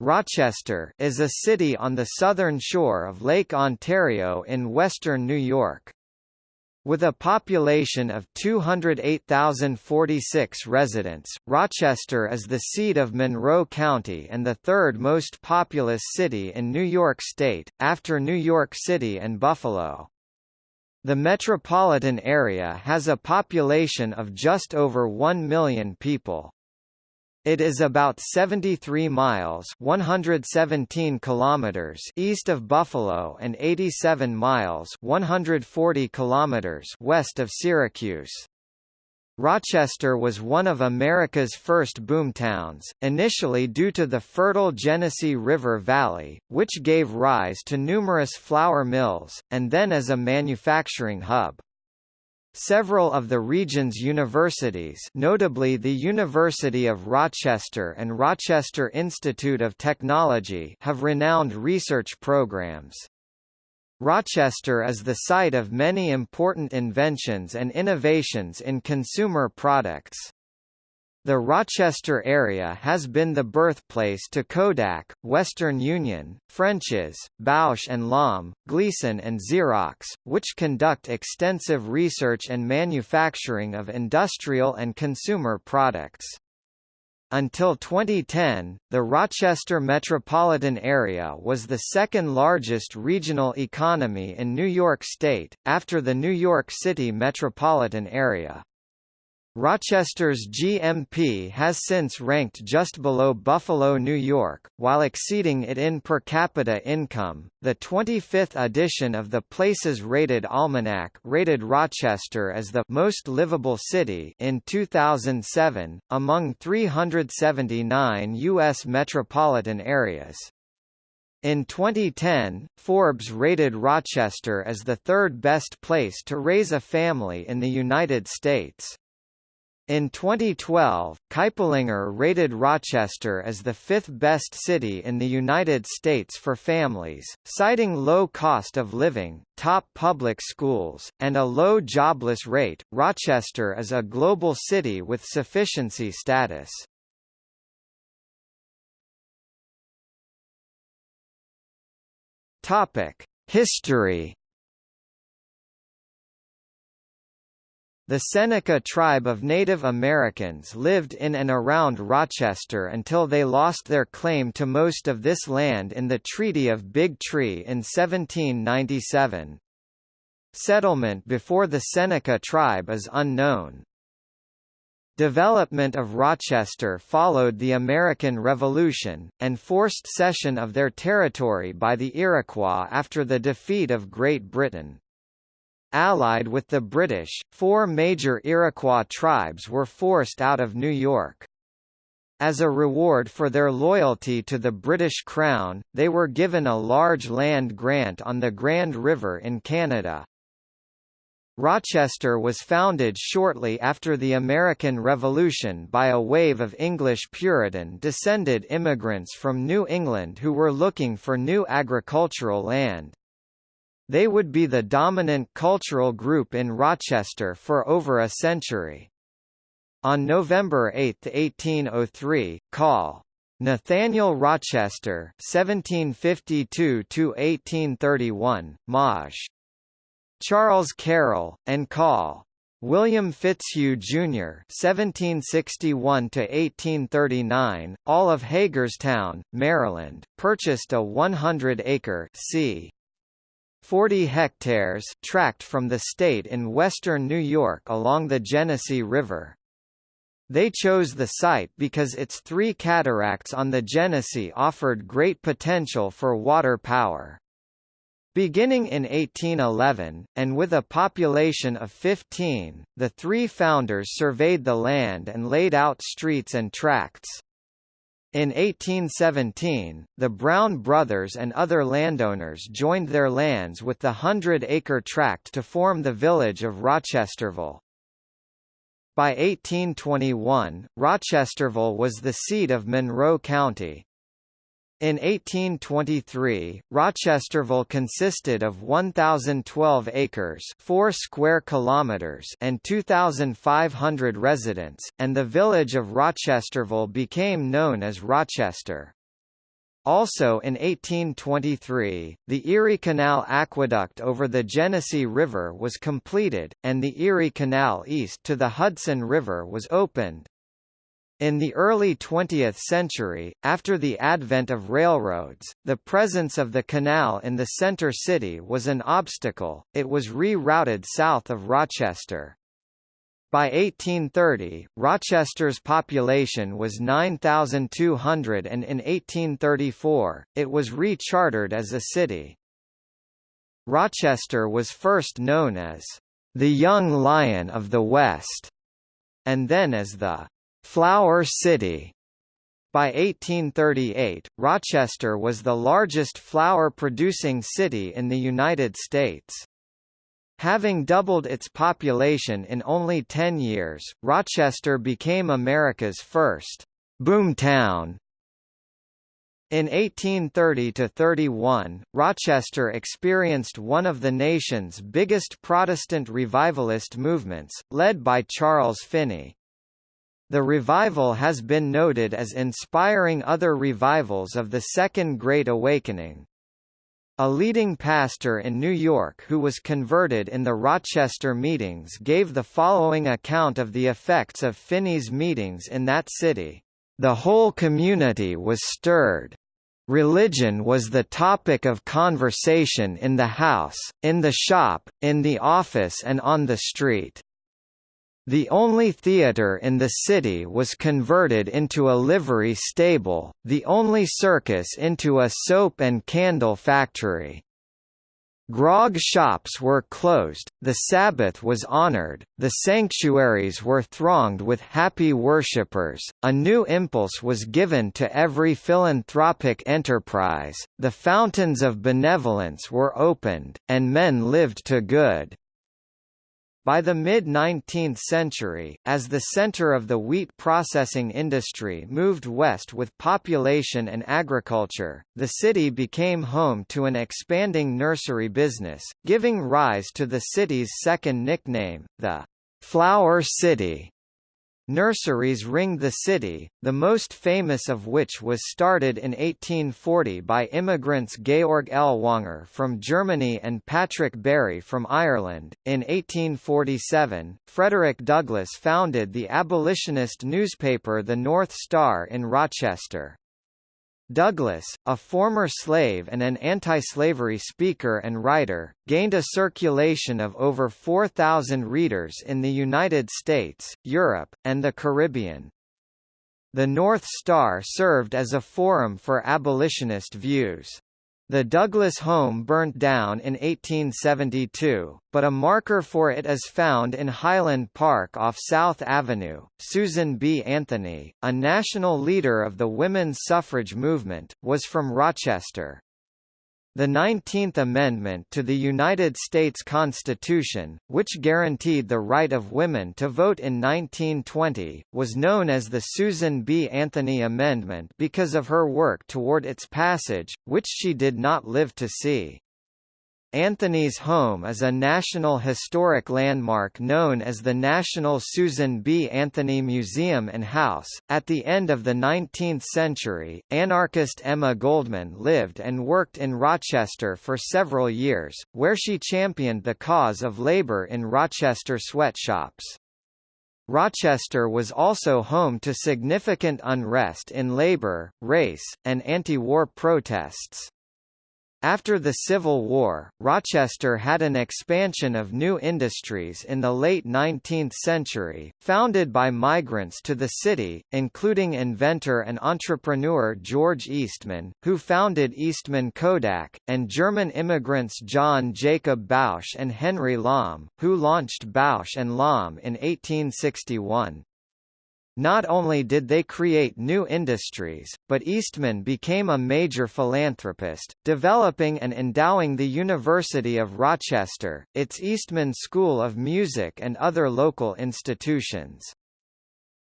Rochester is a city on the southern shore of Lake Ontario in western New York. With a population of 208,046 residents, Rochester is the seat of Monroe County and the third most populous city in New York State, after New York City and Buffalo. The metropolitan area has a population of just over 1 million people. It is about 73 miles 117 kilometers east of Buffalo and 87 miles 140 kilometers west of Syracuse. Rochester was one of America's first boomtowns, initially due to the fertile Genesee River Valley, which gave rise to numerous flour mills, and then as a manufacturing hub. Several of the region's universities notably the University of Rochester and Rochester Institute of Technology have renowned research programs. Rochester is the site of many important inventions and innovations in consumer products. The Rochester area has been the birthplace to Kodak, Western Union, French's, Bausch and Lomb, Gleason and Xerox, which conduct extensive research and manufacturing of industrial and consumer products. Until 2010, the Rochester metropolitan area was the second largest regional economy in New York State, after the New York City metropolitan area. Rochester's GMP has since ranked just below Buffalo, New York, while exceeding it in per capita income. The 25th edition of the Places Rated Almanac rated Rochester as the most livable city in 2007 among 379 US metropolitan areas. In 2010, Forbes rated Rochester as the third best place to raise a family in the United States. In 2012, Kiplinger rated Rochester as the fifth best city in the United States for families, citing low cost of living, top public schools, and a low jobless rate. Rochester is a global city with sufficiency status. Topic: History The Seneca tribe of Native Americans lived in and around Rochester until they lost their claim to most of this land in the Treaty of Big Tree in 1797. Settlement before the Seneca tribe is unknown. Development of Rochester followed the American Revolution, and forced cession of their territory by the Iroquois after the defeat of Great Britain. Allied with the British, four major Iroquois tribes were forced out of New York. As a reward for their loyalty to the British Crown, they were given a large land grant on the Grand River in Canada. Rochester was founded shortly after the American Revolution by a wave of English Puritan-descended immigrants from New England who were looking for new agricultural land. They would be the dominant cultural group in Rochester for over a century. On November 8, 1803, Call. Nathaniel Rochester (1752–1831), Maj. Charles Carroll, and Call. William Fitzhugh Jr. (1761–1839), all of Hagerstown, Maryland, purchased a 100-acre c. 40 hectares tract from the state in western New York along the Genesee River. They chose the site because its three cataracts on the Genesee offered great potential for water power. Beginning in 1811, and with a population of 15, the three founders surveyed the land and laid out streets and tracts. In 1817, the Brown brothers and other landowners joined their lands with the hundred-acre tract to form the village of Rochesterville. By 1821, Rochesterville was the seat of Monroe County. In 1823, Rochesterville consisted of 1,012 acres 4 square kilometers and 2,500 residents, and the village of Rochesterville became known as Rochester. Also in 1823, the Erie Canal Aqueduct over the Genesee River was completed, and the Erie Canal east to the Hudson River was opened. In the early 20th century, after the advent of railroads, the presence of the canal in the center city was an obstacle, it was rerouted south of Rochester. By 1830, Rochester's population was 9,200 and in 1834, it was rechartered as a city. Rochester was first known as the Young Lion of the West, and then as the Flower City. By 1838, Rochester was the largest flour-producing city in the United States. Having doubled its population in only 10 years, Rochester became America's first boomtown. In 1830–31, Rochester experienced one of the nation's biggest Protestant revivalist movements, led by Charles Finney. The revival has been noted as inspiring other revivals of the Second Great Awakening. A leading pastor in New York who was converted in the Rochester meetings gave the following account of the effects of Finney's meetings in that city. The whole community was stirred. Religion was the topic of conversation in the house, in the shop, in the office and on the street. The only theatre in the city was converted into a livery stable, the only circus into a soap and candle factory. Grog shops were closed, the Sabbath was honored, the sanctuaries were thronged with happy worshippers, a new impulse was given to every philanthropic enterprise, the fountains of benevolence were opened, and men lived to good. By the mid-19th century, as the center of the wheat processing industry moved west with population and agriculture, the city became home to an expanding nursery business, giving rise to the city's second nickname, the Flower City. Nurseries ringed the city, the most famous of which was started in 1840 by immigrants Georg Ellwanger from Germany and Patrick Barry from Ireland. In 1847, Frederick Douglass founded the abolitionist newspaper The North Star in Rochester. Douglass, a former slave and an anti-slavery speaker and writer, gained a circulation of over 4,000 readers in the United States, Europe, and the Caribbean. The North Star served as a forum for abolitionist views. The Douglass home burnt down in 1872, but a marker for it is found in Highland Park off South Avenue. Susan B. Anthony, a national leader of the women's suffrage movement, was from Rochester. The 19th Amendment to the United States Constitution, which guaranteed the right of women to vote in 1920, was known as the Susan B. Anthony Amendment because of her work toward its passage, which she did not live to see. Anthony's home is a National Historic Landmark known as the National Susan B. Anthony Museum and House. At the end of the 19th century, anarchist Emma Goldman lived and worked in Rochester for several years, where she championed the cause of labor in Rochester sweatshops. Rochester was also home to significant unrest in labor, race, and anti-war protests. After the Civil War, Rochester had an expansion of new industries in the late 19th century, founded by migrants to the city, including inventor and entrepreneur George Eastman, who founded Eastman Kodak, and German immigrants John Jacob Bausch and Henry Lomb, who launched Bausch and Lomb in 1861. Not only did they create new industries, but Eastman became a major philanthropist, developing and endowing the University of Rochester, its Eastman School of Music and other local institutions.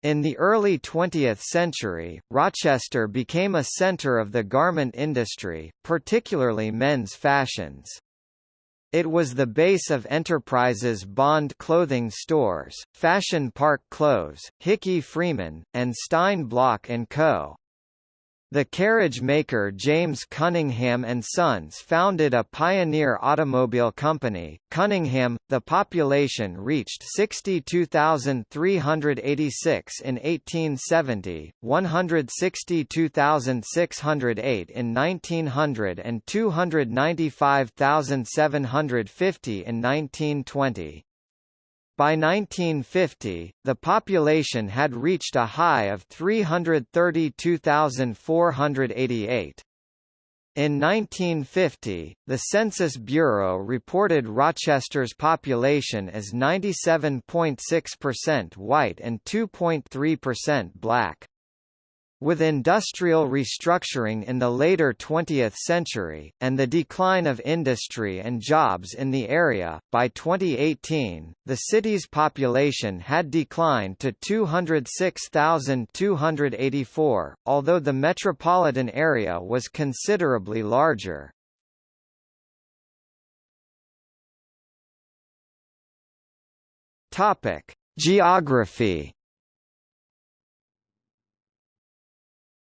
In the early 20th century, Rochester became a center of the garment industry, particularly men's fashions. It was the base of Enterprise's Bond clothing stores, Fashion Park Clothes, Hickey Freeman, and Stein Bloch & Co. The carriage maker James Cunningham and Sons founded a pioneer automobile company, Cunningham. The population reached 62,386 in 1870, 162,608 in 1900 and 295,750 in 1920. By 1950, the population had reached a high of 332,488. In 1950, the Census Bureau reported Rochester's population as 97.6% white and 2.3% black. With industrial restructuring in the later 20th century, and the decline of industry and jobs in the area, by 2018, the city's population had declined to 206,284, although the metropolitan area was considerably larger. Geography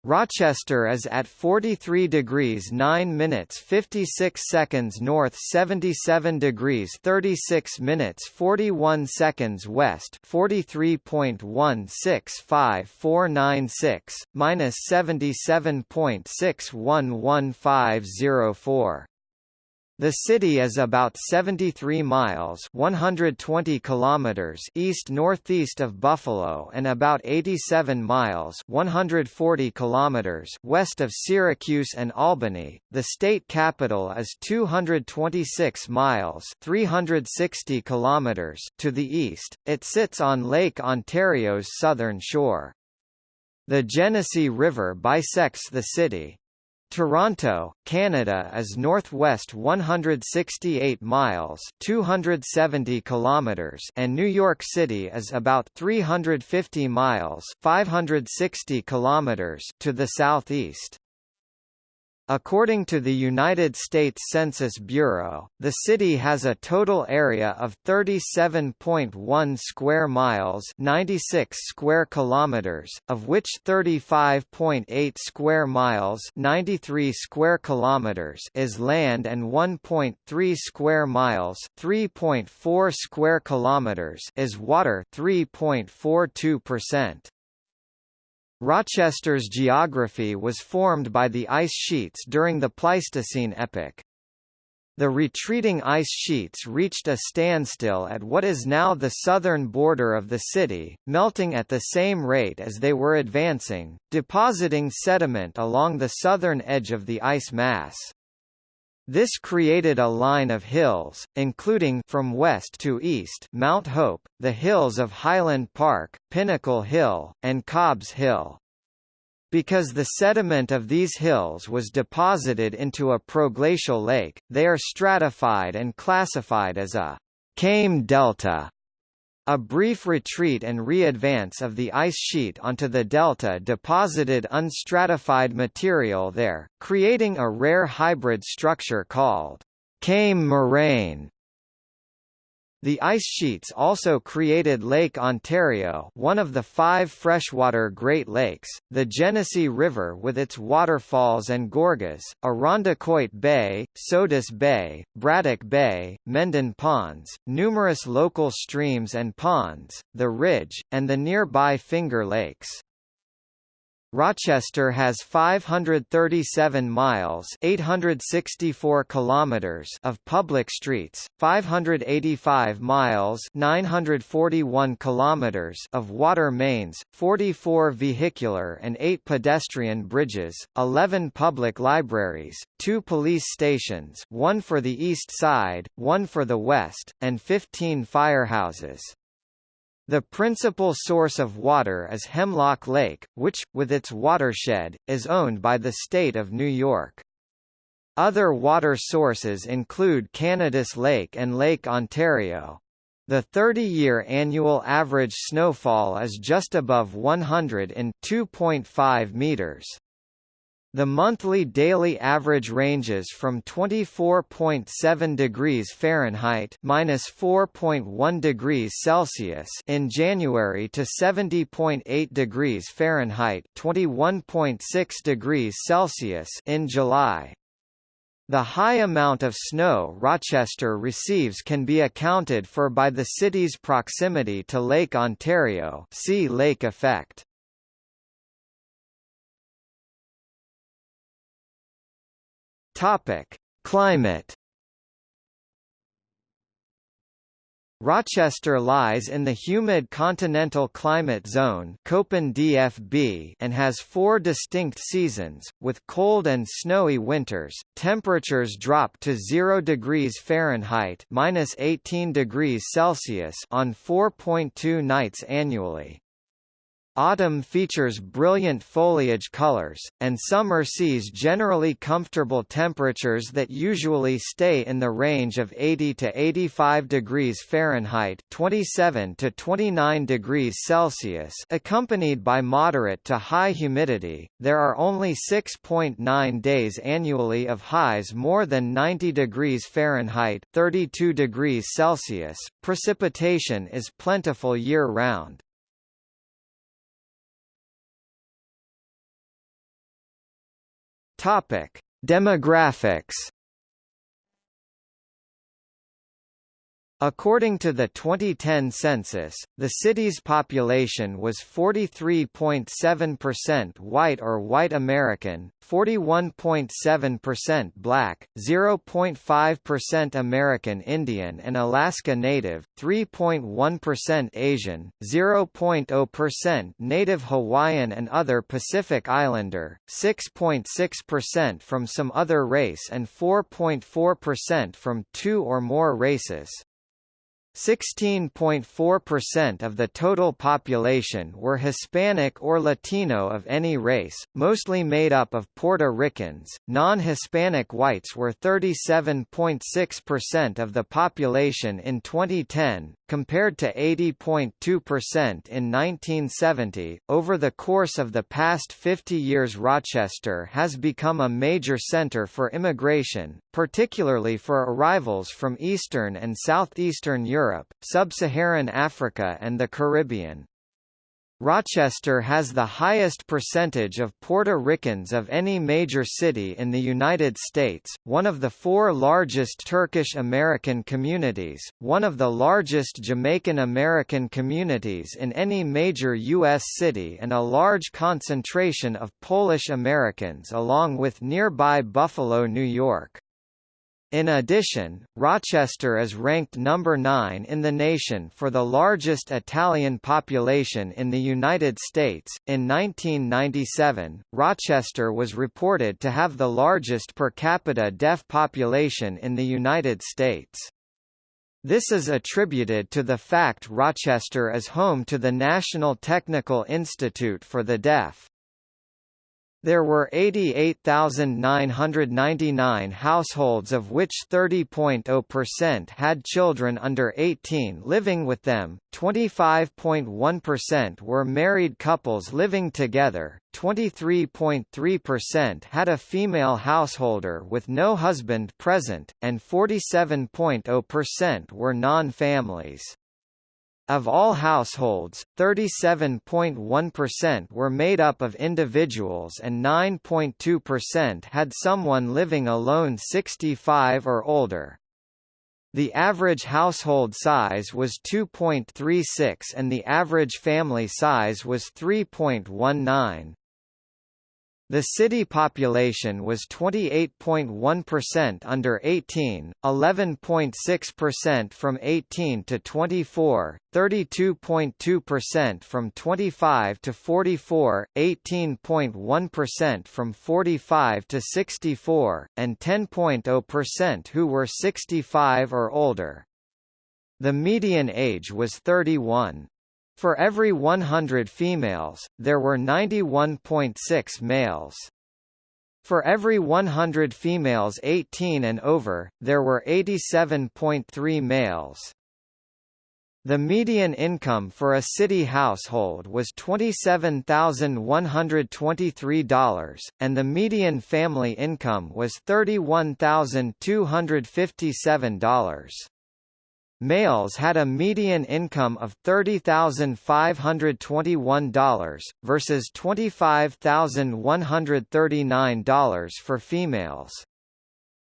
Rochester is at 43 degrees 9 minutes 56 seconds north 77 degrees 36 minutes 41 seconds west 43.165496, minus 77.611504. The city is about 73 miles 120 kilometers east-northeast of Buffalo and about 87 miles 140 kilometers west of Syracuse and Albany. The state capital is 226 miles 360 kilometers to the east. It sits on Lake Ontario's southern shore. The Genesee River bisects the city. Toronto, Canada is northwest 168 miles 270 kilometers and New York City is about 350 miles 560 kilometers to the southeast. According to the United States Census Bureau, the city has a total area of 37.1 square miles, 96 square kilometers, of which 35.8 square miles, 93 square kilometers is land and 1.3 square miles, 3.4 square kilometers is water, 3.42%. Rochester's geography was formed by the ice sheets during the Pleistocene epoch. The retreating ice sheets reached a standstill at what is now the southern border of the city, melting at the same rate as they were advancing, depositing sediment along the southern edge of the ice mass. This created a line of hills, including from west to east Mount Hope, the hills of Highland Park, Pinnacle Hill, and Cobbs Hill. Because the sediment of these hills was deposited into a proglacial lake, they are stratified and classified as a Kame delta. A brief retreat and re-advance of the ice sheet onto the delta deposited unstratified material there, creating a rare hybrid structure called Kame moraine. The ice sheets also created Lake Ontario one of the five freshwater Great Lakes, the Genesee River with its waterfalls and gorges, Irondequoit Bay, Sodus Bay, Braddock Bay, Mendon Ponds, numerous local streams and ponds, the Ridge, and the nearby Finger Lakes. Rochester has 537 miles 864 kilometers of public streets, 585 miles 941 kilometers of water mains, 44 vehicular and 8 pedestrian bridges, 11 public libraries, 2 police stations one for the east side, one for the west, and 15 firehouses. The principal source of water is Hemlock Lake, which, with its watershed, is owned by the state of New York. Other water sources include Canadice Lake and Lake Ontario. The 30-year annual average snowfall is just above 100 in 2.5 meters. The monthly daily average ranges from 24.7 degrees Fahrenheit minus 4.1 degrees Celsius in January to 70.8 degrees Fahrenheit 21.6 degrees Celsius in July. The high amount of snow Rochester receives can be accounted for by the city's proximity to Lake Ontario see lake effect. Topic: Climate. Rochester lies in the humid continental climate zone DFB and has four distinct seasons, with cold and snowy winters. Temperatures drop to 0 degrees Fahrenheit minus 18 degrees Celsius on 4.2 nights annually. Autumn features brilliant foliage colors, and summer sees generally comfortable temperatures that usually stay in the range of 80 to 85 degrees Fahrenheit 27 to 29 degrees Celsius accompanied by moderate to high humidity. There are only 6.9 days annually of highs more than 90 degrees Fahrenheit 32 degrees Celsius. Precipitation is plentiful year-round. Topic: Demographics According to the 2010 census, the city's population was 43.7% white or white American, 41.7% black, 0.5% American Indian and Alaska Native, 3.1% Asian, 0.0% Native Hawaiian and other Pacific Islander, 6.6% from some other race and 4.4% from two or more races. 16.4% of the total population were Hispanic or Latino of any race, mostly made up of Puerto Ricans. Non-Hispanic whites were 37.6% of the population in 2010, compared to 80.2% in 1970. Over the course of the past 50 years, Rochester has become a major center for immigration, particularly for arrivals from Eastern and Southeastern Europe, Sub-Saharan Africa and the Caribbean. Rochester has the highest percentage of Puerto Ricans of any major city in the United States, one of the four largest Turkish American communities, one of the largest Jamaican American communities in any major U.S. city and a large concentration of Polish Americans along with nearby Buffalo, New York. In addition, Rochester is ranked number 9 in the nation for the largest Italian population in the United States. In 1997, Rochester was reported to have the largest per capita deaf population in the United States. This is attributed to the fact Rochester is home to the National Technical Institute for the Deaf. There were 88,999 households of which 30.0% had children under 18 living with them, 25.1% were married couples living together, 23.3% had a female householder with no husband present, and 47.0% were non-families. Of all households, 37.1% were made up of individuals and 9.2% had someone living alone 65 or older. The average household size was 2.36 and the average family size was 3.19. The city population was 28.1% under 18, 11.6% from 18 to 24, 32.2% from 25 to 44, 18.1% from 45 to 64, and 10.0% who were 65 or older. The median age was 31. For every 100 females, there were 91.6 males. For every 100 females 18 and over, there were 87.3 males. The median income for a city household was $27,123, and the median family income was $31,257. Males had a median income of $30,521, versus $25,139 for females.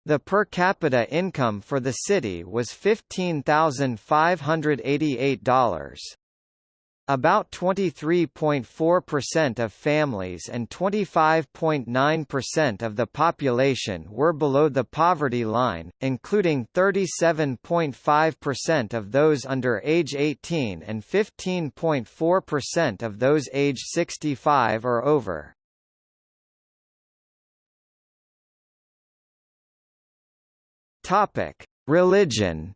The per capita income for the city was $15,588. About 23.4% of families and 25.9% of the population were below the poverty line, including 37.5% of those under age 18 and 15.4% of those age 65 or over. Religion.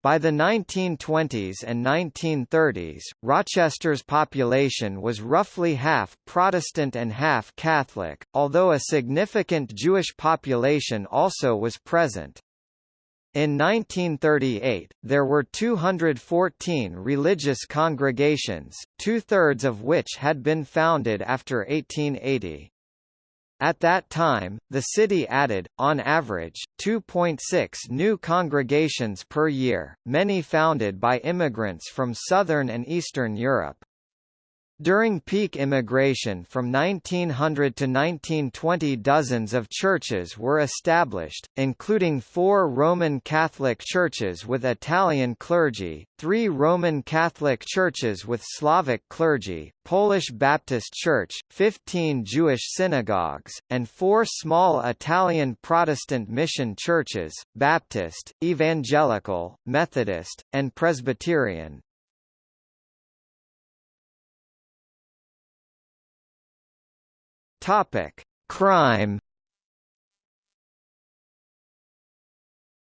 By the 1920s and 1930s, Rochester's population was roughly half Protestant and half Catholic, although a significant Jewish population also was present. In 1938, there were 214 religious congregations, two-thirds of which had been founded after 1880. At that time, the city added, on average, 2.6 new congregations per year, many founded by immigrants from southern and eastern Europe. During peak immigration from 1900 to 1920 dozens of churches were established, including four Roman Catholic churches with Italian clergy, three Roman Catholic churches with Slavic clergy, Polish Baptist Church, 15 Jewish synagogues, and four small Italian Protestant mission churches, Baptist, Evangelical, Methodist, and Presbyterian. Topic: Crime.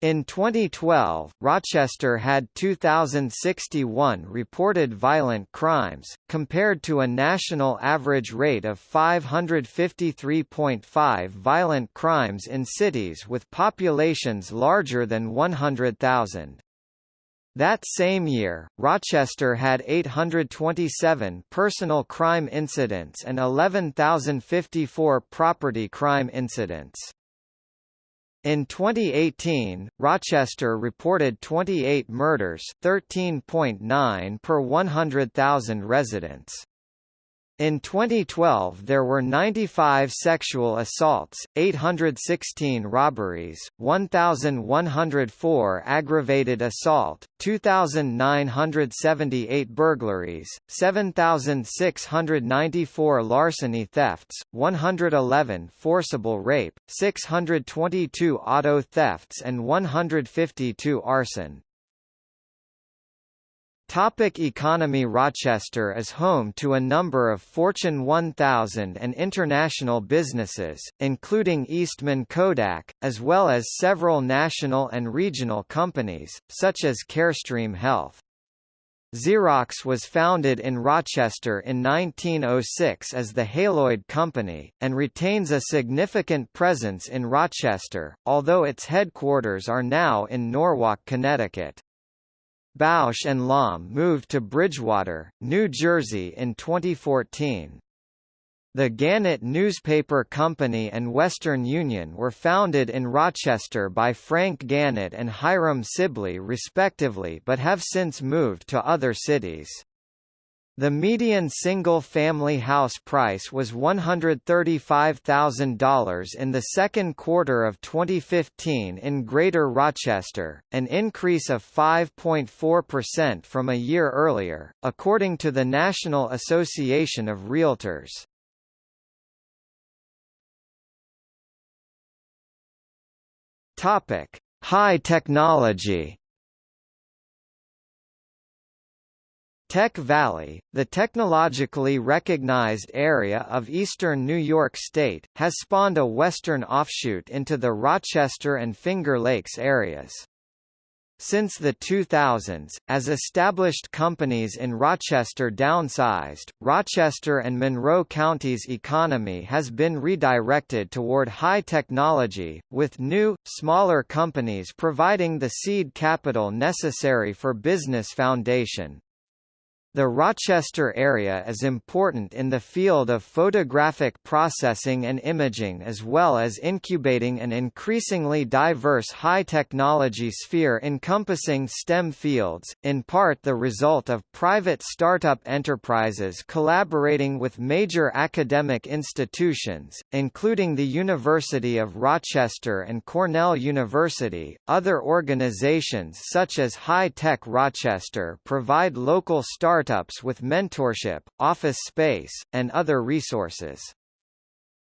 In 2012, Rochester had 2,061 reported violent crimes, compared to a national average rate of 553.5 violent crimes in cities with populations larger than 100,000. That same year, Rochester had 827 personal crime incidents and 11,054 property crime incidents. In 2018, Rochester reported 28 murders 13.9 per 100,000 residents. In 2012 there were 95 sexual assaults, 816 robberies, 1,104 aggravated assault, 2,978 burglaries, 7,694 larceny thefts, 111 forcible rape, 622 auto thefts and 152 arson. Topic economy Rochester is home to a number of Fortune 1000 and international businesses, including Eastman Kodak, as well as several national and regional companies, such as Carestream Health. Xerox was founded in Rochester in 1906 as the Haloid Company, and retains a significant presence in Rochester, although its headquarters are now in Norwalk, Connecticut. Bausch and Lomb moved to Bridgewater, New Jersey in 2014. The Gannett Newspaper Company and Western Union were founded in Rochester by Frank Gannett and Hiram Sibley respectively but have since moved to other cities. The median single-family house price was $135,000 in the second quarter of 2015 in Greater Rochester, an increase of 5.4% from a year earlier, according to the National Association of Realtors. High technology. Tech Valley, the technologically recognized area of eastern New York State, has spawned a western offshoot into the Rochester and Finger Lakes areas. Since the 2000s, as established companies in Rochester downsized, Rochester and Monroe counties' economy has been redirected toward high technology, with new, smaller companies providing the seed capital necessary for business foundation. The Rochester area is important in the field of photographic processing and imaging as well as incubating an increasingly diverse high-technology sphere encompassing STEM fields, in part the result of private startup enterprises collaborating with major academic institutions, including the University of Rochester and Cornell University. Other organizations such as High Tech Rochester provide local startups startups with mentorship, office space, and other resources.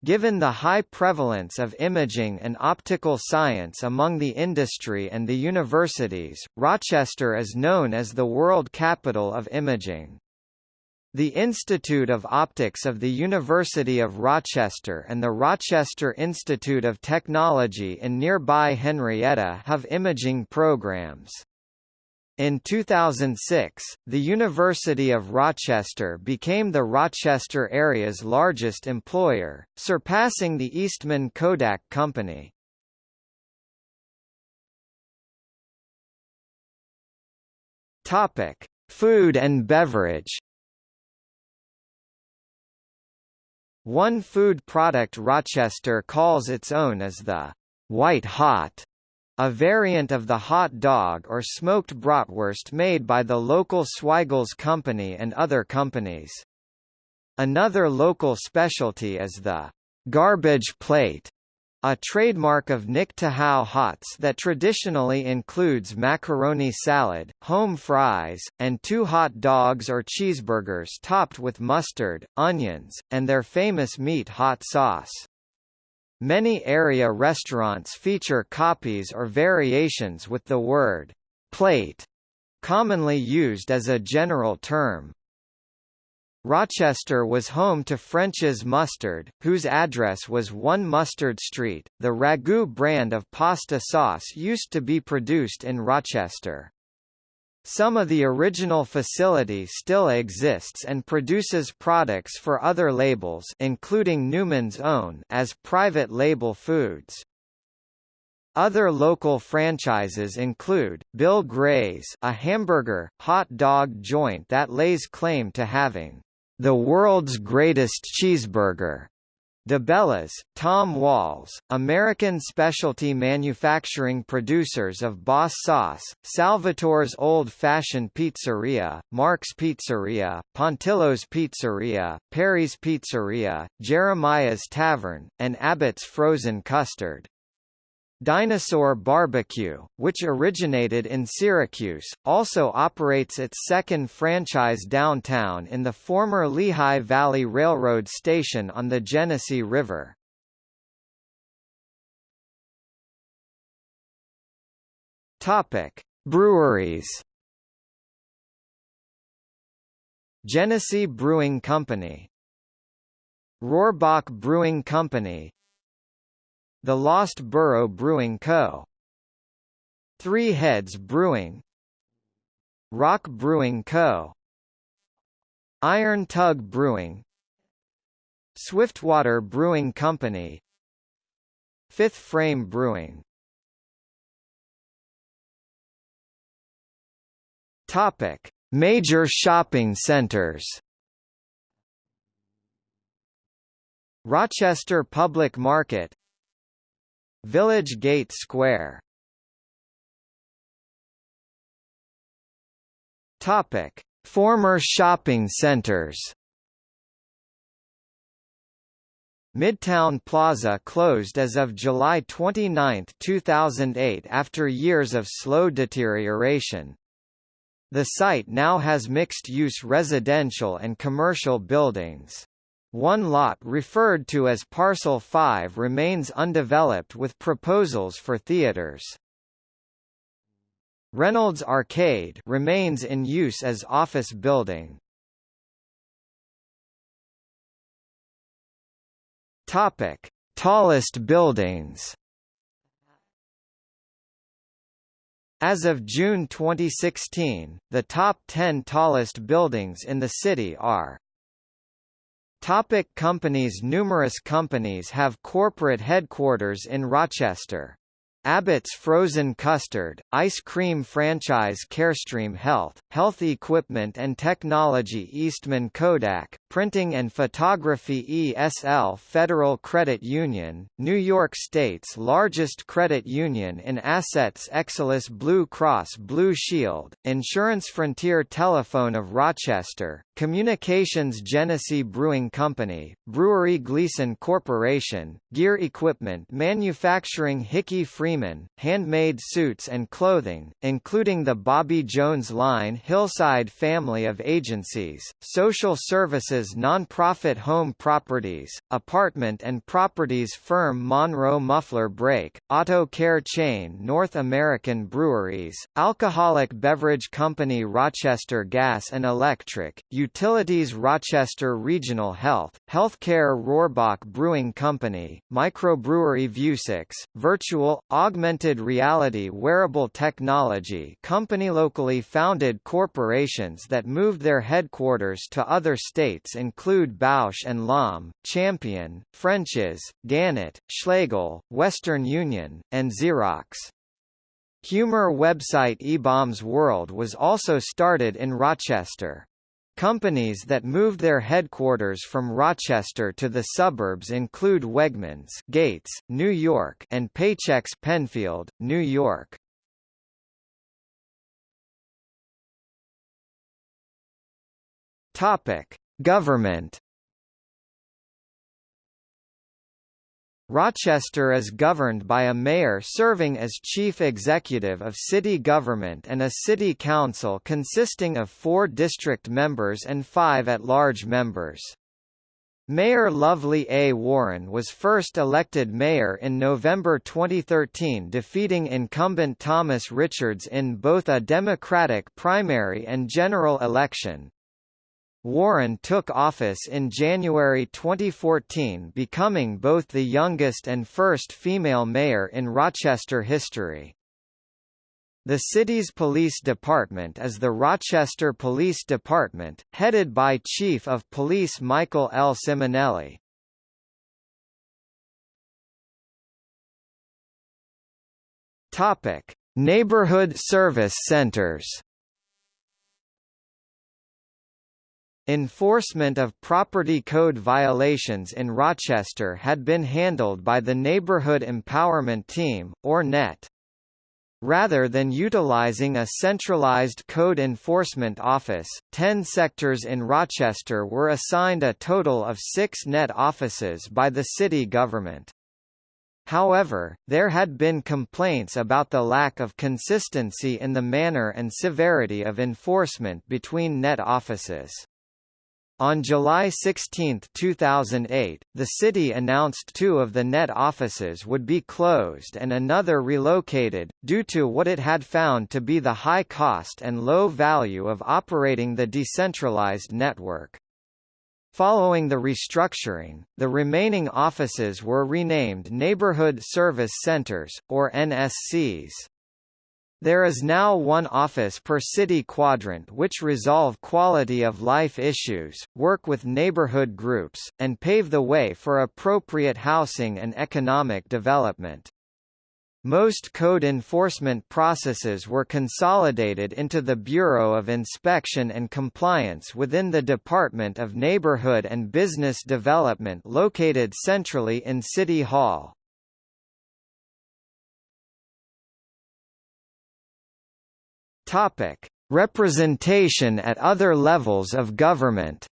Given the high prevalence of imaging and optical science among the industry and the universities, Rochester is known as the world capital of imaging. The Institute of Optics of the University of Rochester and the Rochester Institute of Technology in nearby Henrietta have imaging programs. In 2006, the University of Rochester became the Rochester area's largest employer, surpassing the Eastman Kodak Company. Topic: Food and beverage. One food product Rochester calls its own is the white hot a variant of the hot dog or smoked bratwurst made by the local Zweigle's Company and other companies. Another local specialty is the garbage plate, a trademark of Nick Tahou Hots that traditionally includes macaroni salad, home fries, and two hot dogs or cheeseburgers topped with mustard, onions, and their famous meat hot sauce. Many area restaurants feature copies or variations with the word plate, commonly used as a general term. Rochester was home to French's Mustard, whose address was 1 Mustard Street. The Ragu brand of pasta sauce used to be produced in Rochester. Some of the original facility still exists and produces products for other labels including Newman's Own as private label foods. Other local franchises include, Bill Gray's a hamburger, hot dog joint that lays claim to having the world's greatest cheeseburger, DiBella's, Tom Wahl's, American specialty manufacturing producers of Boss Sauce, Salvatore's Old Fashioned Pizzeria, Mark's Pizzeria, Pontillo's Pizzeria, Perry's Pizzeria, Jeremiah's Tavern, and Abbott's Frozen Custard. Dinosaur Barbecue, which originated in Syracuse, also operates its second franchise downtown in the former Lehigh Valley Railroad station on the Genesee River. Topic: Breweries. Genesee Brewing Company Rohrbach Brewing Company the Lost Borough Brewing Co. Three Heads Brewing Roc Brewing Co. Iron Tug Brewing Swiftwater Brewing Company Fifth Frame Brewing Topic: Major shopping centers. Rochester Public Market Village Gate Square Topic: Former shopping centers. Midtown Plaza closed as of July 29, 2008 after years of slow deterioration. The site now has mixed-use residential and commercial buildings. One lot referred to as Parcel 5 remains undeveloped with proposals for theaters. Reynolds Arcade remains in use as office building. Topic: Tallest buildings. As of June 2016, the top 10 tallest buildings in the city are Topic companies Numerous companies have corporate headquarters in Rochester. Abbott's Frozen Custard, Ice Cream Franchise Carestream Health, Health Equipment and Technology Eastman Kodak, Printing and Photography ESL Federal Credit Union, New York State's largest credit union in assets Excellus Blue Cross Blue Shield, Insurance Frontier Telephone of Rochester, Communications Genesee Brewing Company, Brewery Gleason Corporation, Gear Equipment Manufacturing Hickey Freeman, Handmade Suits and Clothing, including the Bobby Jones line Hillside family of agencies, social services non-profit home properties, apartment and properties firm Monroe Muffler Brake, auto care chain North American Breweries, alcoholic beverage company Rochester Gas and Electric, Utilities Rochester Regional Health, Healthcare Rohrbach Brewing Company, Microbrewery Vuzix, Virtual, Augmented Reality Wearable Technology Company Locally founded corporations that moved their headquarters to other states include Bausch & Lomb, Champion, French's, Gannett, Schlegel, Western Union, and Xerox. Humor website eBaum's World was also started in Rochester. Companies that moved their headquarters from Rochester to the suburbs include Wegmans Gates, New York and Paychex Penfield, New York. Topic: Government Rochester is governed by a mayor serving as chief executive of city government and a city council consisting of four district members and five at-large members. Mayor Lovely A. Warren was first elected mayor in November 2013 defeating incumbent Thomas Richards in both a Democratic primary and general election, Warren took office in January 2014 becoming both the youngest and first female mayor in Rochester history. The city's police department is the Rochester Police Department, headed by Chief of Police Michael L. Ciminelli. Topic: Neighborhood service centers. Enforcement of property code violations in Rochester had been handled by the Neighborhood Empowerment Team, or NET. Rather than utilizing a centralized code enforcement office, ten sectors in Rochester were assigned a total of six NET offices by the city government. However, there had been complaints about the lack of consistency in the manner and severity of enforcement between NET offices. On July 16, 2008, the city announced two of the net offices would be closed and another relocated, due to what it had found to be the high cost and low value of operating the decentralized network. Following the restructuring, the remaining offices were renamed Neighborhood Service Centers, or NSCs. There is now one office per city quadrant which resolve quality of life issues, work with neighborhood groups, and pave the way for appropriate housing and economic development. Most code enforcement processes were consolidated into the Bureau of Inspection and Compliance within the Department of Neighborhood and Business Development located centrally in City Hall. Topic: Representation at other levels of government.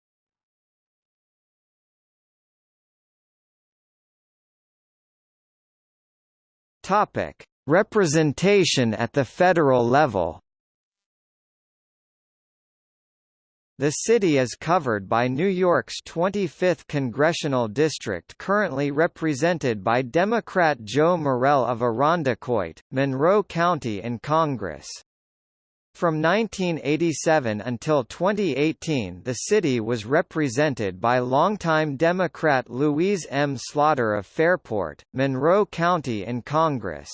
Topic: Representation at the federal level. The city is covered by New York's 25th congressional district currently represented by Democrat Joe Morelle of Irondequoit, Monroe County in Congress. From 1987 until 2018 the city was represented by longtime Democrat Louise M. Slaughter of Fairport, Monroe County in Congress.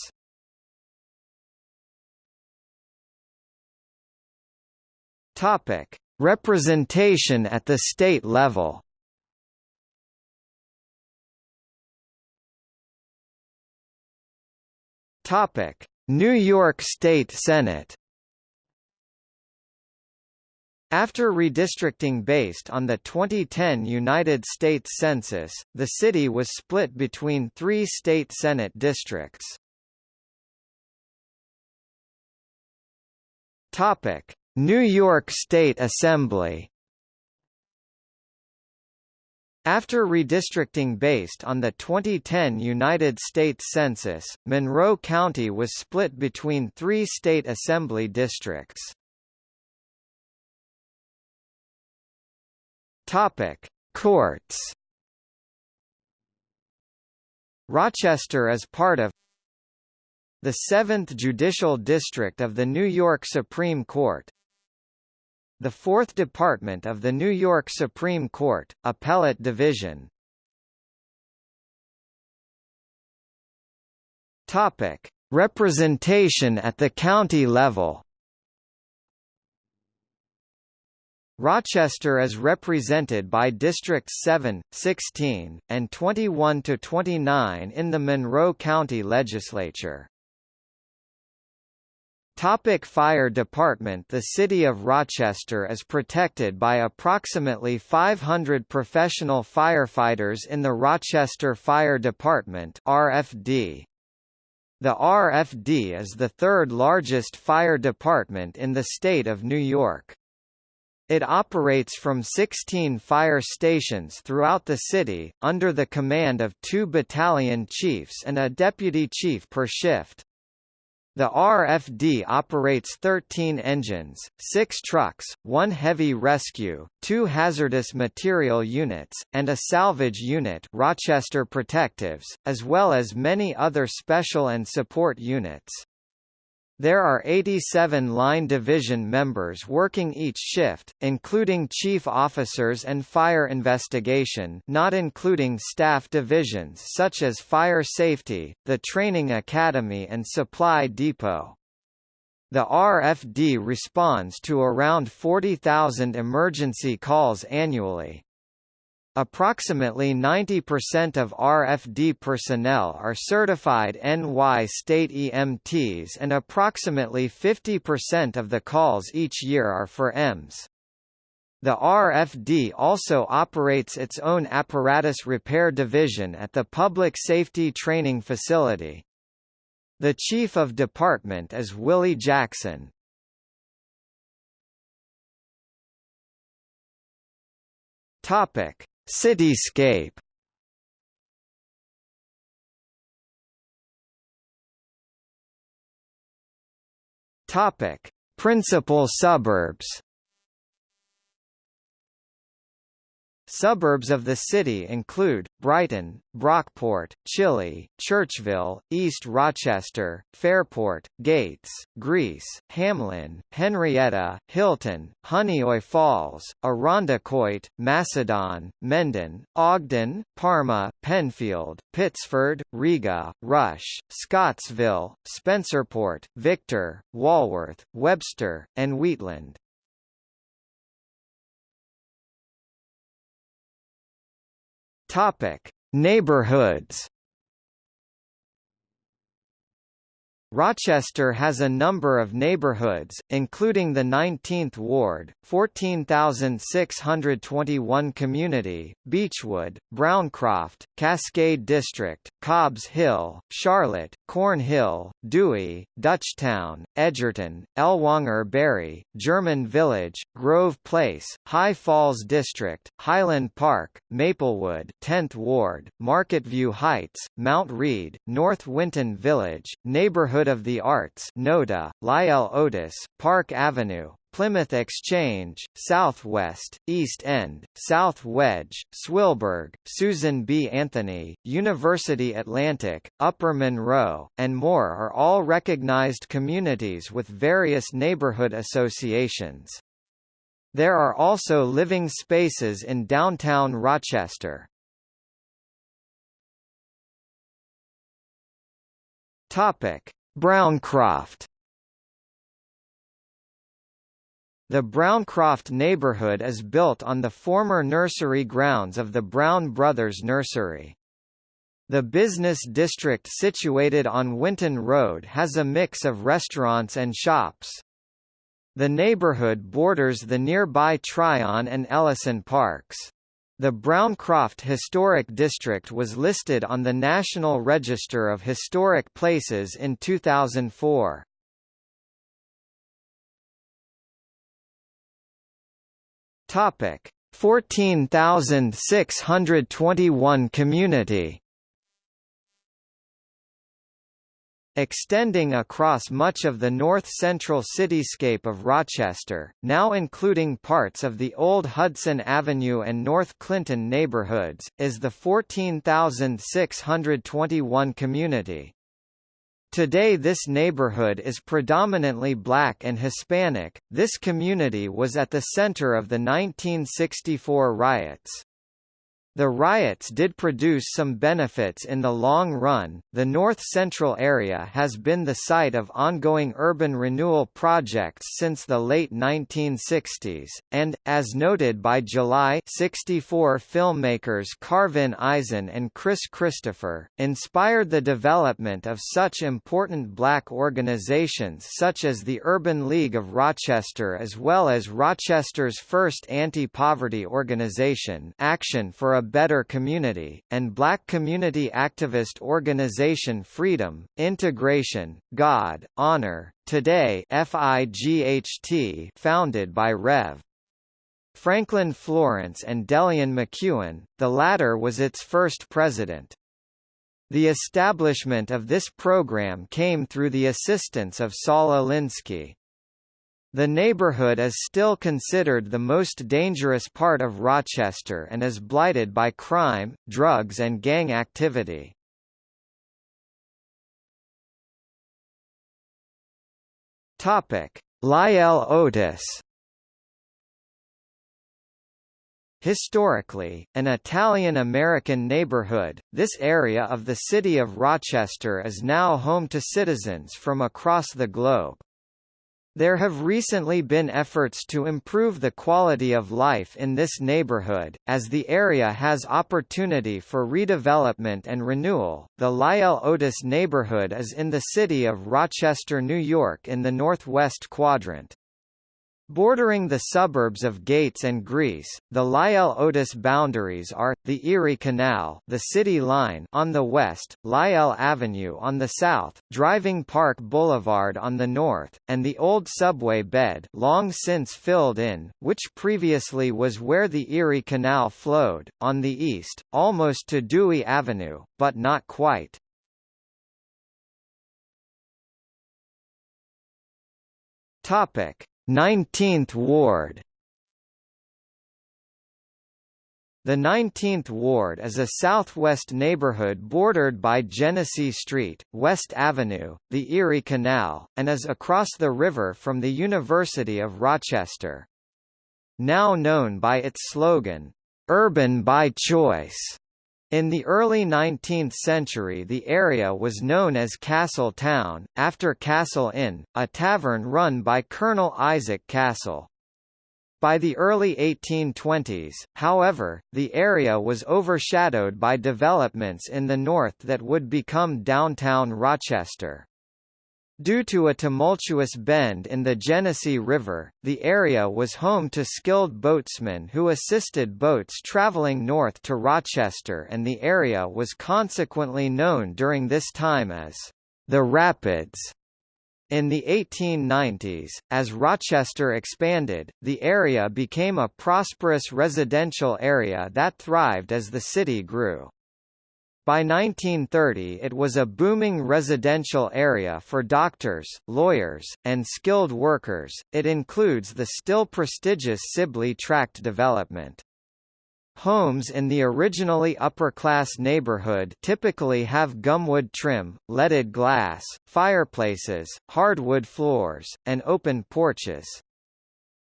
Representation at the state level. New York State Senate. After redistricting based on the 2010 United States Census, the city was split between three state Senate districts. New York State Assembly after redistricting based on the 2010 United States Census, Monroe County was split between three state assembly districts. Topic: Courts. Rochester is part of the 7th Judicial District of the New York Supreme Court, the Fourth Department of the New York Supreme Court, Appellate Division. Topic: Representation at the county level. Rochester is represented by Districts 7, 16, and 21 to 29 in the Monroe County Legislature. Topic Fire Department The city of Rochester is protected by approximately 500 professional firefighters in the Rochester Fire Department RFD. The RFD is the third largest fire department in the state of New York. It operates from 16 fire stations throughout the city, under the command of two battalion chiefs and a deputy chief per shift. The RFD operates 13 engines, 6 trucks, 1 heavy rescue, 2 hazardous material units, and a salvage unit Rochester Protectives, as well as many other special and support units. There are 87 line division members working each shift, including chief officers and fire investigation not including staff divisions such as fire safety, the training academy and supply depot. The RFD responds to around 40,000 emergency calls annually. Approximately 90% of RFD personnel are certified NY state EMTs and approximately 50% of the calls each year are for EMS. The RFD also operates its own apparatus repair division at the Public Safety Training Facility. The Chief of Department is Willie Jackson. Topic Cityscape Topic: Principal suburbs. Suburbs of the city include, Brighton, Brockport, Chili, Churchville, East Rochester, Fairport, Gates, Greece, Hamlin, Henrietta, Hilton, Honeoye Falls, Irondequoit, Macedon, Mendon, Ogden, Parma, Penfield, Pittsford, Riga, Rush, Scottsville, Spencerport, Victor, Walworth, Webster, and Wheatland. Topic: Neighborhoods Rochester has a number of neighborhoods, including the 19th Ward, 14,621 Community, Beechwood, Browncroft, Cascade District, Cobbs Hill, Charlotte, Corn Hill, Dewey, Dutchtown, Edgerton, Ellwanger Barry, German Village, Grove Place, High Falls District, Highland Park, Maplewood 10th Ward, Marketview Heights, Mount Read, North Winton Village, Neighborhood Neighborhood of the Arts NODA, Lyell Otis, Park Avenue, Plymouth Exchange, Southwest, East End, South Wedge, Swillburg, Susan B. Anthony, University Atlantic, Upper Monroe, and more are all recognized communities with various neighborhood associations. There are also living spaces in downtown Rochester. Topic: Browncroft The Browncroft neighborhood is built on the former nursery grounds of the Brown Brothers Nursery. The business district situated on Winton Road has a mix of restaurants and shops. The neighborhood borders the nearby Tryon and Ellison parks. The Browncroft Historic District was listed on the National Register of Historic Places in 2004. Topic 14621 Community Extending across much of the north-central cityscape of Rochester, now including parts of the old Hudson Avenue and North Clinton neighborhoods, is the 14,621 community. Today this neighborhood is predominantly black and Hispanic. This community was at the center of the 1964 riots. The riots did produce some benefits in the long run. The north central area has been the site of ongoing urban renewal projects since the late 1960s, and, as noted by July 64 filmmakers Carvin Eisen and Chris Christopher, inspired the development of such important black organizations such as the Urban League of Rochester as well as Rochester's first anti-poverty organization Action for a Better Community, and black community activist organization Freedom, Integration, God, Honor, Today FIGHT founded by Rev. Franklin Florence and Delian McEwen, the latter was its first president. The establishment of this program came through the assistance of Saul Alinsky. The neighborhood is still considered the most dangerous part of Rochester and is blighted by crime, drugs and gang activity. Topic: Lyell Otis Historically, an Italian-American neighborhood, this area of the city of Rochester is now home to citizens from across the globe. There have recently been efforts to improve the quality of life in this neighborhood, as the area has opportunity for redevelopment and renewal. The Lyell Otis neighborhood is in the city of Rochester, New York in the northwest quadrant. Bordering the suburbs of Gates and Greece, the Lyell-Otis boundaries are, the Erie Canal the City Line on the west, Lyell Avenue on the south, Driving Park Boulevard on the north, and the old subway bed long since filled in, which previously was where the Erie Canal flowed, on the east, almost to Dewey Avenue, but not quite. Topic 19th Ward The 19th Ward is a southwest neighborhood bordered by Genesee Street, West Avenue, the Erie Canal, and is across the river from the University of Rochester. Now known by its slogan, "'Urban by Choice' In the early 19th century the area was known as Castle Town, after Castle Inn, a tavern run by Colonel Isaac Castle. By the early 1820s, however, the area was overshadowed by developments in the north that would become downtown Rochester. Due to a tumultuous bend in the Genesee River, the area was home to skilled boatsmen who assisted boats traveling north to Rochester and the area was consequently known during this time as the Rapids. In the 1890s, as Rochester expanded, the area became a prosperous residential area that thrived as the city grew. By 1930 it was a booming residential area for doctors, lawyers, and skilled workers. It includes the still prestigious Sibley Tract development. Homes in the originally upper-class neighborhood typically have gumwood trim, leaded glass, fireplaces, hardwood floors, and open porches.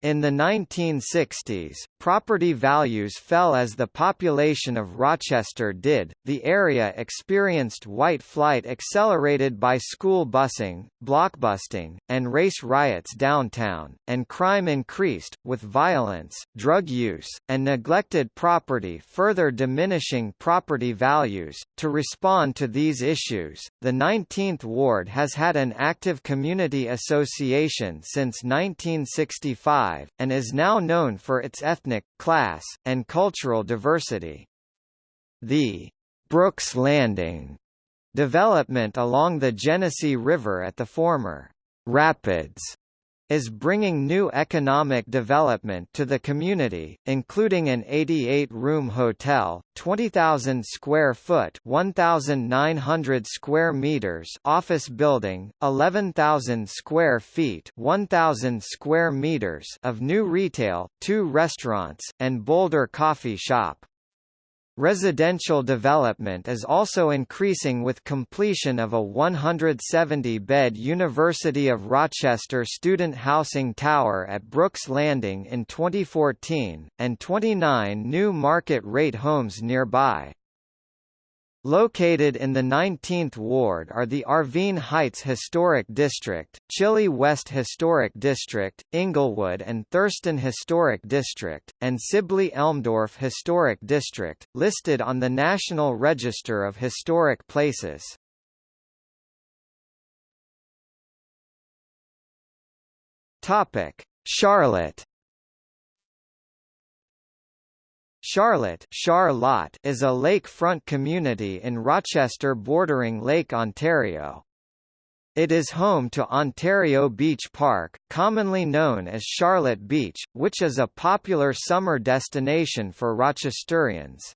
In the 1960s, property values fell as the population of Rochester did. The area experienced white flight accelerated by school busing, blockbusting, and race riots downtown, and crime increased, with violence, drug use, and neglected property further diminishing property values. To respond to these issues, the 19th Ward has had an active community association since 1965 and is now known for its ethnic, class, and cultural diversity. The Brooks Landing development along the Genesee River at the former Rapids is bringing new economic development to the community, including an 88-room hotel, 20,000 square foot (1,900 square meters) office building, 11,000 square feet (1,000 square meters) of new retail, two restaurants, and Boulder Coffee Shop. Residential development is also increasing with completion of a 170-bed University of Rochester student housing tower at Brooks Landing in 2014, and 29 new market-rate homes nearby. Located in the 19th Ward are the Arvine Heights Historic District, Chili West Historic District, Inglewood and Thurston Historic District, and Sibley Elmdorf Historic District, listed on the National Register of Historic Places. Charlotte Charlotte Charlotte is a lakefront community in Rochester bordering Lake Ontario. It is home to Ontario Beach Park, commonly known as Charlotte Beach, which is a popular summer destination for Rochesterians.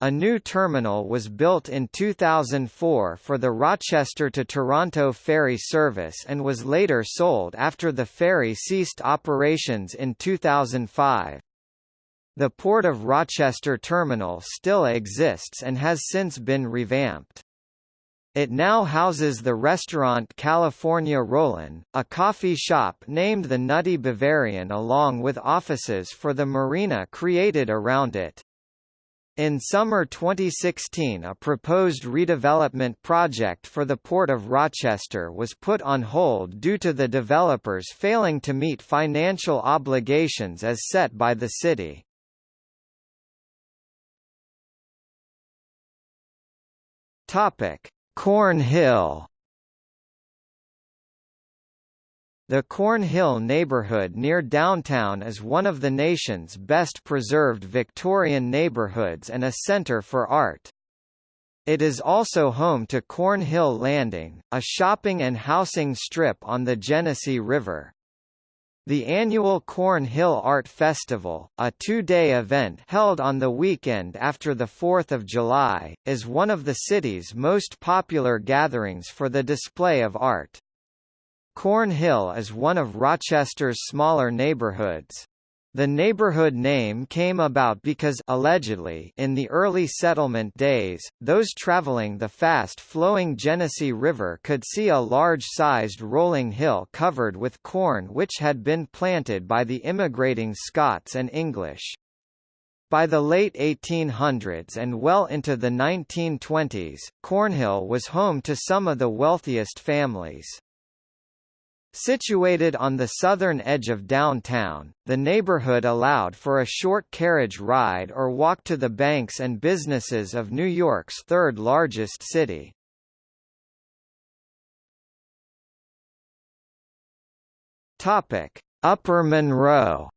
A new terminal was built in 2004 for the Rochester to Toronto ferry service and was later sold after the ferry ceased operations in 2005. The Port of Rochester terminal still exists and has since been revamped. It now houses the restaurant California Rollin, a coffee shop named the Nutty Bavarian along with offices for the marina created around it. In summer 2016 a proposed redevelopment project for the Port of Rochester was put on hold due to the developers failing to meet financial obligations as set by the city. Topic: Cornhill. The Cornhill neighborhood near downtown is one of the nation's best preserved Victorian neighborhoods and a center for art. It is also home to Cornhill Landing, a shopping and housing strip on the Genesee River. The annual Cornhill Art Festival, a two-day event held on the weekend after the 4th of July, is one of the city's most popular gatherings for the display of art. Cornhill is one of Rochester's smaller neighborhoods. The neighborhood name came about because allegedly in the early settlement days, those traveling the fast-flowing Genesee River could see a large-sized rolling hill covered with corn which had been planted by the immigrating Scots and English. By the late 1800s and well into the 1920s, Cornhill was home to some of the wealthiest families. Situated on the southern edge of downtown, the neighborhood allowed for a short carriage ride or walk to the banks and businesses of New York's third largest city. Upper Monroe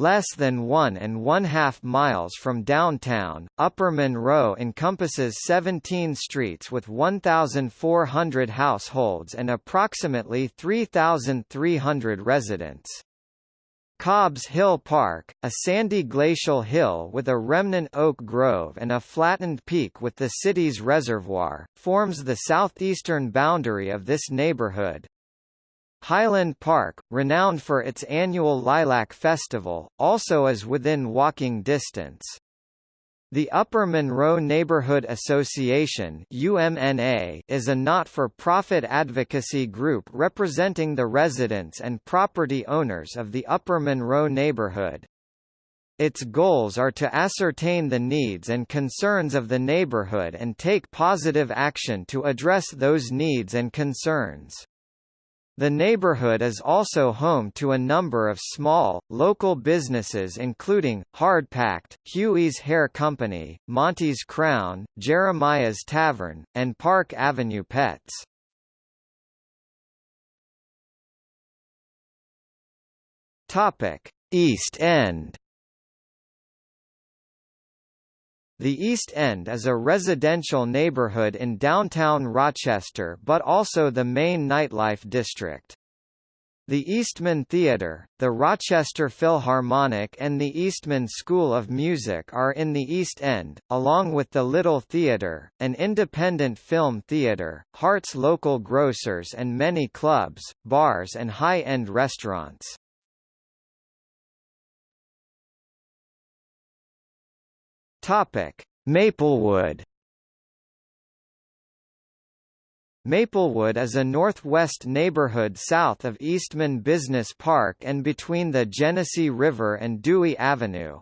Less than one and one-half miles from downtown, Upper Monroe encompasses 17 streets with 1,400 households and approximately 3,300 residents. Cobb's Hill Park, a sandy glacial hill with a remnant oak grove and a flattened peak with the city's reservoir, forms the southeastern boundary of this neighborhood. Highland Park, renowned for its annual Lilac Festival, also is within walking distance. The Upper Monroe Neighborhood Association UMNA is a not-for-profit advocacy group representing the residents and property owners of the Upper Monroe neighborhood. Its goals are to ascertain the needs and concerns of the neighborhood and take positive action to address those needs and concerns. The neighborhood is also home to a number of small, local businesses including, Hardpacked, Huey's Hair Company, Monty's Krown, Jeremiah's Tavern, and Park Avenue Pets. East End The East End is a residential neighborhood in downtown Rochester but also the main nightlife district. The Eastman Theatre, the Rochester Philharmonic and the Eastman School of Music are in the East End, along with the Little Theatre, an independent film theatre, Hart's Local Grocers and many clubs, bars and high-end restaurants. Topic: Maplewood. Maplewood is a northwest neighborhood south of Eastman Business Park and between the Genesee River and Dewey Avenue.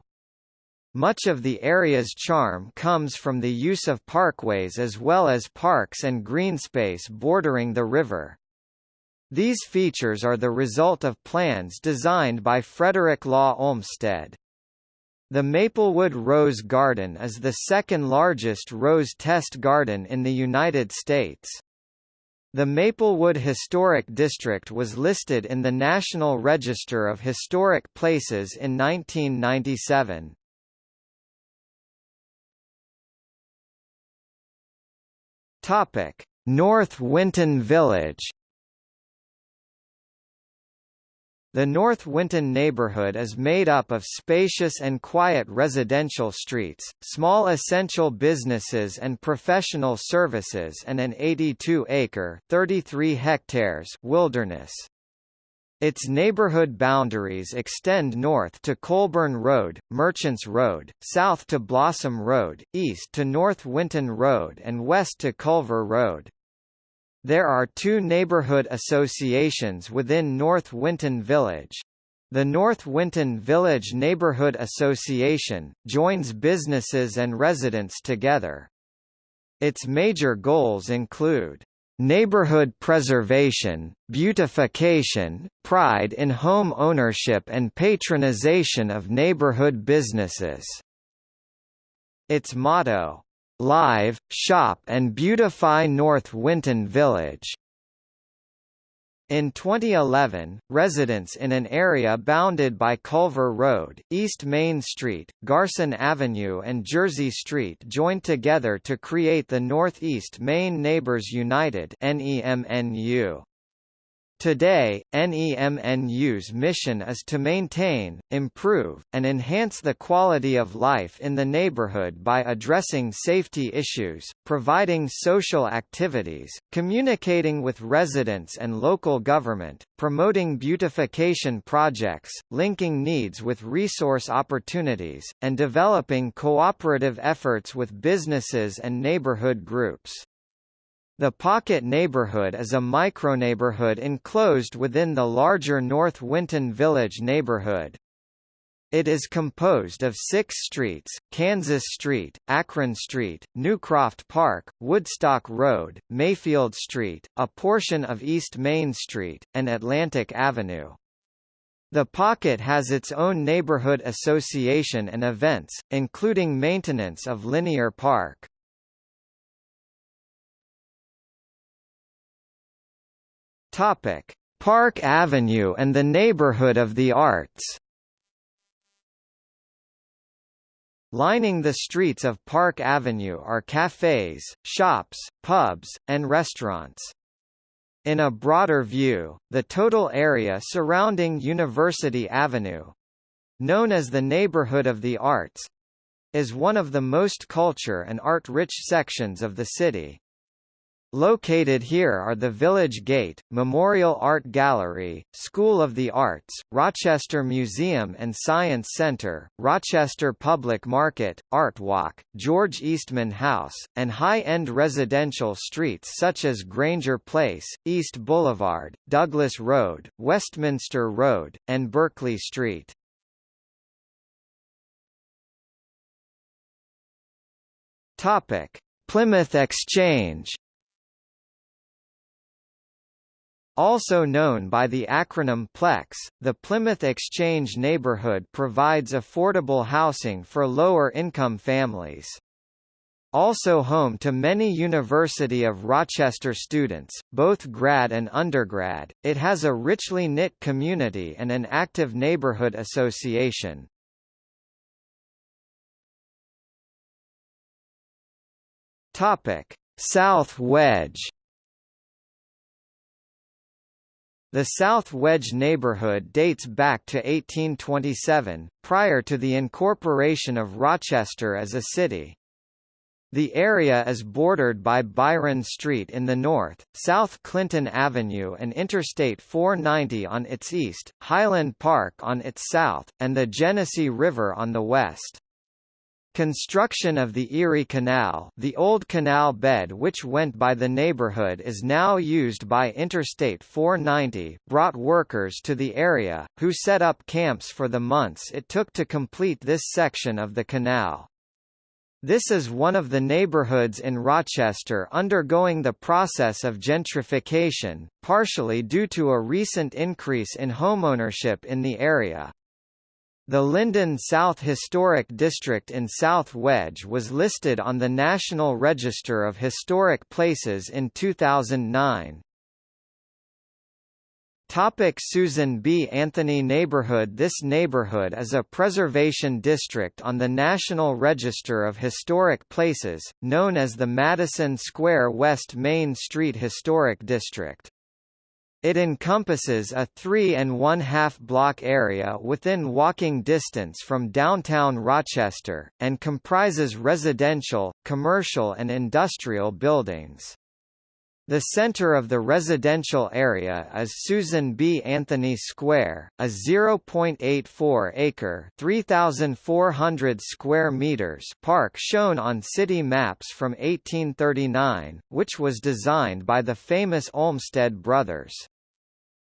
Much of the area's charm comes from the use of parkways as well as parks and green space bordering the river. These features are the result of plans designed by Frederick Law Olmsted. The Maplewood Rose Garden is the second largest rose test garden in the United States. The Maplewood Historic District was listed in the National Register of Historic Places in 1997. Topic: North Winton Village The North Winton neighborhood is made up of spacious and quiet residential streets, small essential businesses and professional services and an 82-acre (33 hectares) wilderness. Its neighborhood boundaries extend north to Colburn Road, Merchants Road, south to Blossom Road, east to North Winton Road and west to Culver Road. There are two neighborhood associations within North Winton Village. The North Winton Village Neighborhood Association, joins businesses and residents together. Its major goals include neighborhood preservation, beautification, pride in home ownership and patronization of neighborhood businesses. Its motto, Live, shop and beautify North Winton Village. In 2011, residents in an area bounded by Culver Road, East Main Street, Garson Avenue and Jersey Street joined together to create the Northeast Main Neighbors United NEMNU. Today, NEMNU's mission is to maintain, improve, and enhance the quality of life in the neighborhood by addressing safety issues, providing social activities, communicating with residents and local government, promoting beautification projects, linking needs with resource opportunities, and developing cooperative efforts with businesses and neighborhood groups. The Pocket neighborhood is a microneighborhood enclosed within the larger North Winton Village neighborhood. It is composed of six streets, Kansas Street, Akron Street, Newcroft Park, Woodstock Road, Mayfield Street, a portion of East Main Street, and Atlantic Avenue. The Pocket has its own neighborhood association and events, including maintenance of Linear Park. Topic: Park Avenue and the neighborhood of the arts. Lining the streets of Park Avenue are cafes, shops, pubs, and restaurants. In a broader view, the total area surrounding University Avenue known as the Neighborhood of the Arts is one of the most culture and art-rich sections of the city. Located here are the Village Gate, Memorial Art Gallery, School of the Arts, Rochester Museum and Science Center, Rochester Public Market, Art Walk, George Eastman House, and high-end residential streets such as Granger Place, East Boulevard, Douglas Road, Westminster Road, and Berkeley Street. Plymouth Exchange Also known by the acronym PLEX, the Plymouth Exchange neighborhood provides affordable housing for lower-income families. Also home to many University of Rochester students, both grad and undergrad, it has a richly knit community and an active neighborhood association. South Wedge The South Wedge neighborhood dates back to 1827, prior to the incorporation of Rochester as a city. The area is bordered by Byron Street in the north, South Clinton Avenue and Interstate 490 on its east, Highland Park on its south, and the Genesee River on the west. Construction of the Erie Canal the old canal bed which went by the neighborhood is now used by Interstate 490 brought workers to the area, who set up camps for the months it took to complete this section of the canal. This is one of the neighborhoods in Rochester undergoing the process of gentrification, partially due to a recent increase in homeownership in the area. The Linden South Historic District in South Wedge was listed on the National Register of Historic Places in 2009. Topic Susan B. Anthony Neighborhood This neighborhood is a preservation district on the National Register of Historic Places, known as the Madison Square West Main Street Historic District. It encompasses a three and one-half block area within walking distance from downtown Rochester, and comprises residential, commercial and industrial buildings. The center of the residential area is Susan B. Anthony Square, a 0.84-acre (3,400 square meters) park shown on city maps from 1839, which was designed by the famous Olmsted brothers.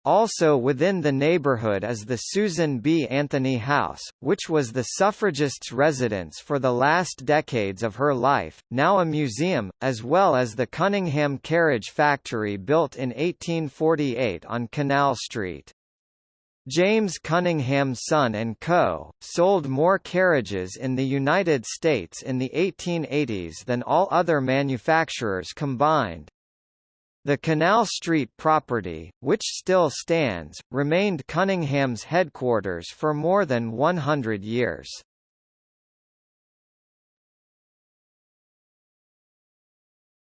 Also within the neighborhood is the Susan B. Anthony House, which was the suffragist's residence for the last decades of her life, now a museum, as well as the Cunningham Carriage Factory built in 1848 on Canal Street. James Cunningham Son & Co., sold more carriages in the United States in the 1880s than all other manufacturers combined. The Canal Street property, which still stands, remained Cunningham's headquarters for more than 100 years.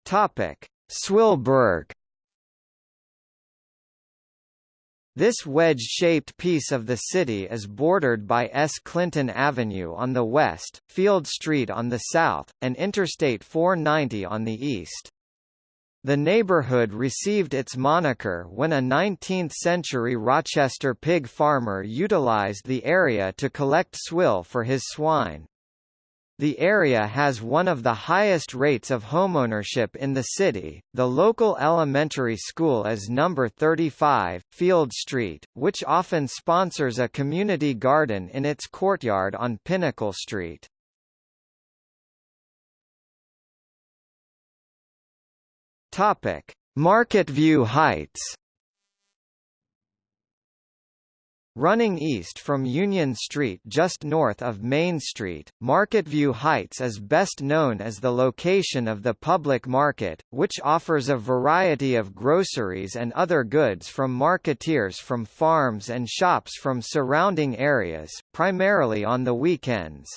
Topic: Swillburg This wedge-shaped piece of the city is bordered by S. Clinton Avenue on the west, Field Street on the south, and Interstate 490 on the east. The neighborhood received its moniker when a 19th-century Rochester pig farmer utilized the area to collect swill for his swine. The area has one of the highest rates of homeownership in the city. The local elementary school is number 35, Field Street, which often sponsors a community garden in its courtyard on Pinnacle Street. Topic: Marketview Heights. Running east from Union Street just north of Main Street, Marketview Heights is best known as the location of the public market, which offers a variety of groceries and other goods from marketeers from farms and shops from surrounding areas, primarily on the weekends.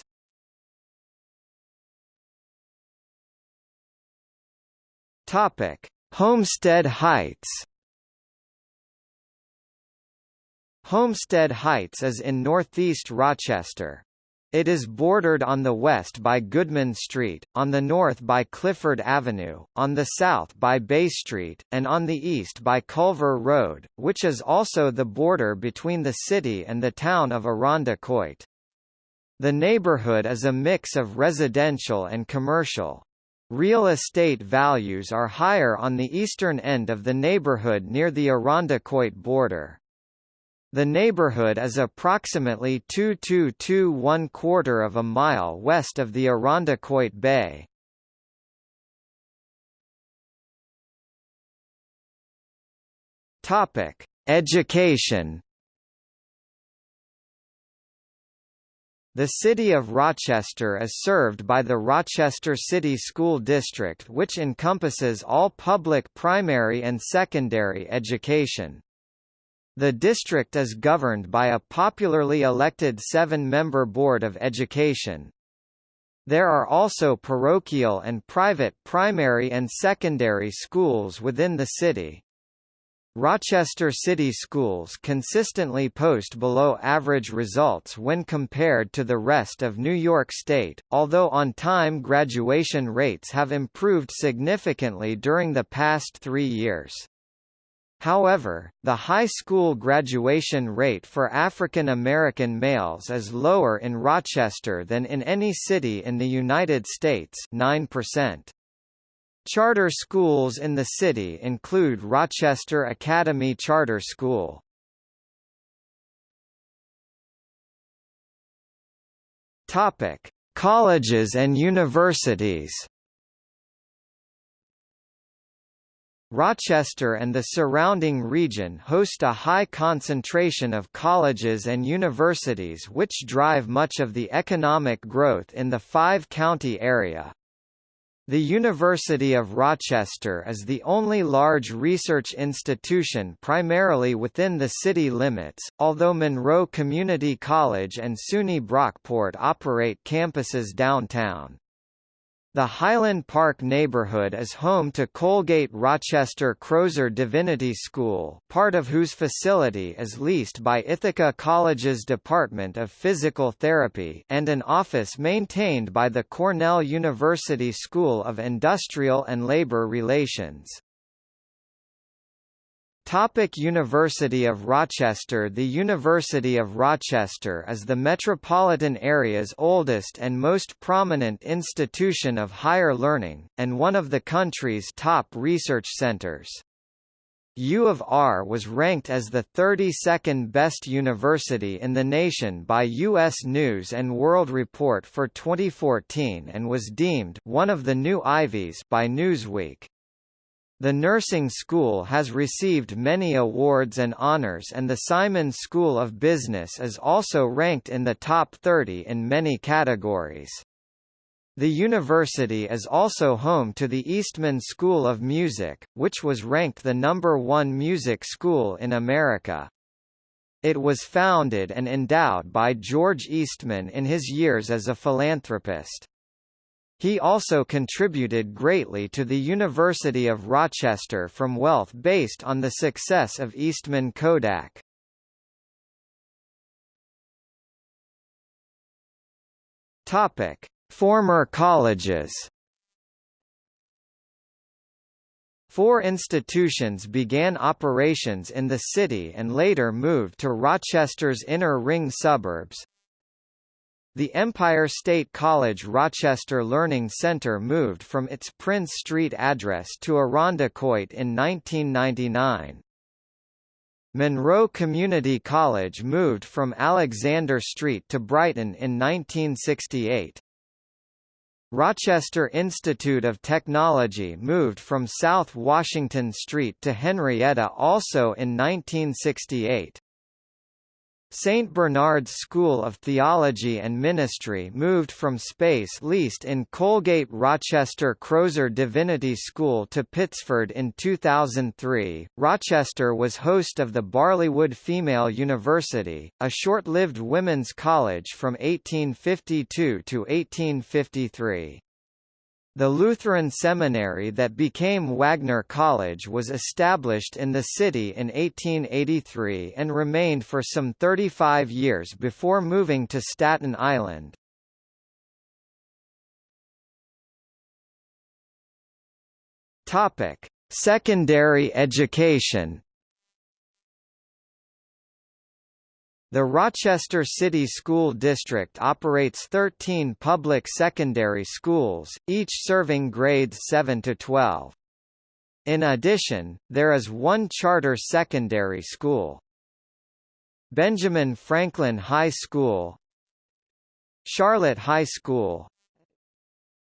Topic: Homestead Heights. Homestead Heights is in northeast Rochester. It is bordered on the west by Goodman Street, on the north by Clifford Avenue, on the south by Bay Street, and on the east by Culver Road, which is also the border between the city and the town of Irondequoit. The neighborhood is a mix of residential and commercial. Real estate values are higher on the eastern end of the neighborhood near the Irondequoit border. The neighborhood is approximately 2221 quarter of a mile west of the Irondequoit Bay. Topic: Education. The city of Rochester is served by the Rochester City School District which encompasses all public primary and secondary education. The district is governed by a popularly elected seven-member Board of Education. There are also parochial and private primary and secondary schools within the city. Rochester City Schools consistently post below average results when compared to the rest of New York State, although on-time graduation rates have improved significantly during the past three years. However, the high school graduation rate for African American males is lower in Rochester than in any city in the United States 9%. Charter schools in the city include Rochester Academy Charter School. Topic: Colleges and universities. Rochester and the surrounding region host a high concentration of colleges and universities which drive much of the economic growth in the five-county area. The University of Rochester is the only large research institution primarily within the city limits, although Monroe Community College and SUNY Brockport operate campuses downtown. The Highland Park neighborhood is home to Colgate Rochester Crozer Divinity School part of whose facility is leased by Ithaca College's Department of Physical Therapy and an office maintained by the Cornell University School of Industrial and Labor Relations. Topic University of Rochester The University of Rochester is the metropolitan area's oldest and most prominent institution of higher learning, and one of the country's top research centers. U of R was ranked as the 32nd best university in the nation by U.S. News & World Report for 2014 and was deemed one of the new Ivies by Newsweek. The nursing school has received many awards and honors and the Simon School of Business is also ranked in the top 30 in many categories. The university is also home to the Eastman School of Music, which was ranked the number one music school in America. It was founded and endowed by George Eastman in his years as a philanthropist. He also contributed greatly to the University of Rochester from wealth based on the success of Eastman Kodak. Topic: Former colleges. Four institutions began operations in the city and later moved to Rochester's inner ring suburbs, the Empire State College Rochester Learning Center moved from its Prince Street address to Irondequoit in 1999. Monroe Community College moved from Alexander Street to Brighton in 1968. Rochester Institute of Technology moved from South Washington Street to Henrietta also in 1968. St. Bernard's School of Theology and Ministry moved from space leased in Colgate Rochester Crozer Divinity School to Pittsford in 2003. Rochester was host of the Barleywood Female University, a short-lived women's college from 1852 to 1853. The Lutheran seminary that became Wagner College was established in the city in 1883 and remained for some 35 years before moving to Staten Island. Topic: Secondary education The Rochester City School District operates 13 public secondary schools, each serving grades 7 to 12. In addition, there is one charter secondary school. Benjamin Franklin High School Charlotte High School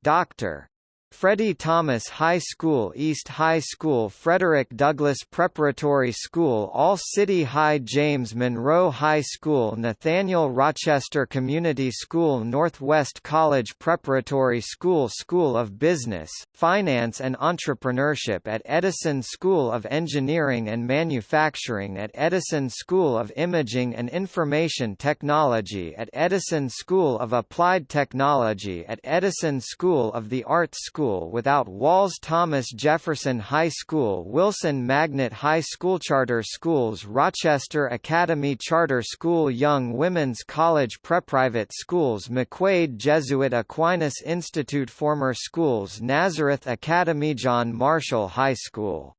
Dr. Freddie Thomas High School East High School Frederick Douglass Preparatory School All City High James Monroe High School Nathaniel Rochester Community School Northwest College Preparatory School School of Business, Finance and Entrepreneurship at Edison School of Engineering and Manufacturing at Edison School of Imaging and Information Technology at Edison School of Applied Technology at Edison School of the Arts School School without walls Thomas Jefferson High School Wilson Magnet High School Charter Schools Rochester Academy Charter School Young Women's College Preprivate Schools McQuaid Jesuit Aquinas Institute Former Schools Nazareth Academy John Marshall High School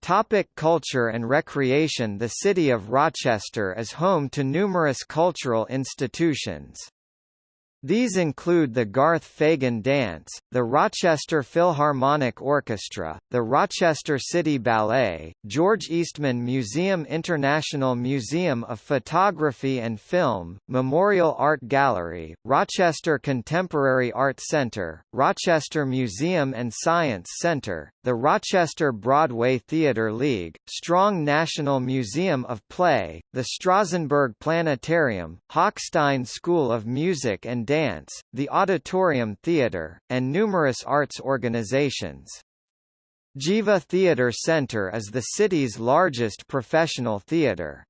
Topic culture and recreation The city of Rochester is home to numerous cultural institutions. These include the Garth Fagan Dance, the Rochester Philharmonic Orchestra, the Rochester City Ballet, George Eastman Museum International Museum of Photography and Film, Memorial Art Gallery, Rochester Contemporary Art Center, Rochester Museum and Science Center, the Rochester Broadway Theatre League, Strong National Museum of Play, the Strasenburgh Planetarium, Hochstein School of Music and Dance, the Auditorium Theatre, and numerous arts organizations. Geva Theatre Center is the city's largest professional theatre.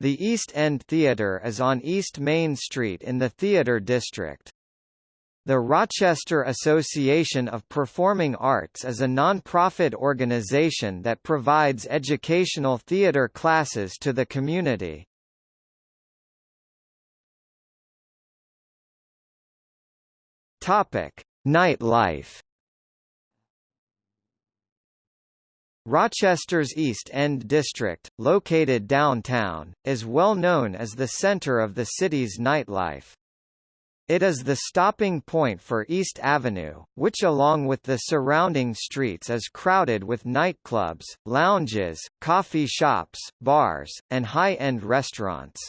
The East End Theatre is on East Main Street in the Theatre District. The Rochester Association of Performing Arts is a non-profit organization that provides educational theatre classes to the community. Topic: Nightlife. Rochester's East End district, located downtown, is well known as the center of the city's nightlife. It is the stopping point for East Avenue, which along with the surrounding streets is crowded with nightclubs, lounges, coffee shops, bars, and high-end restaurants.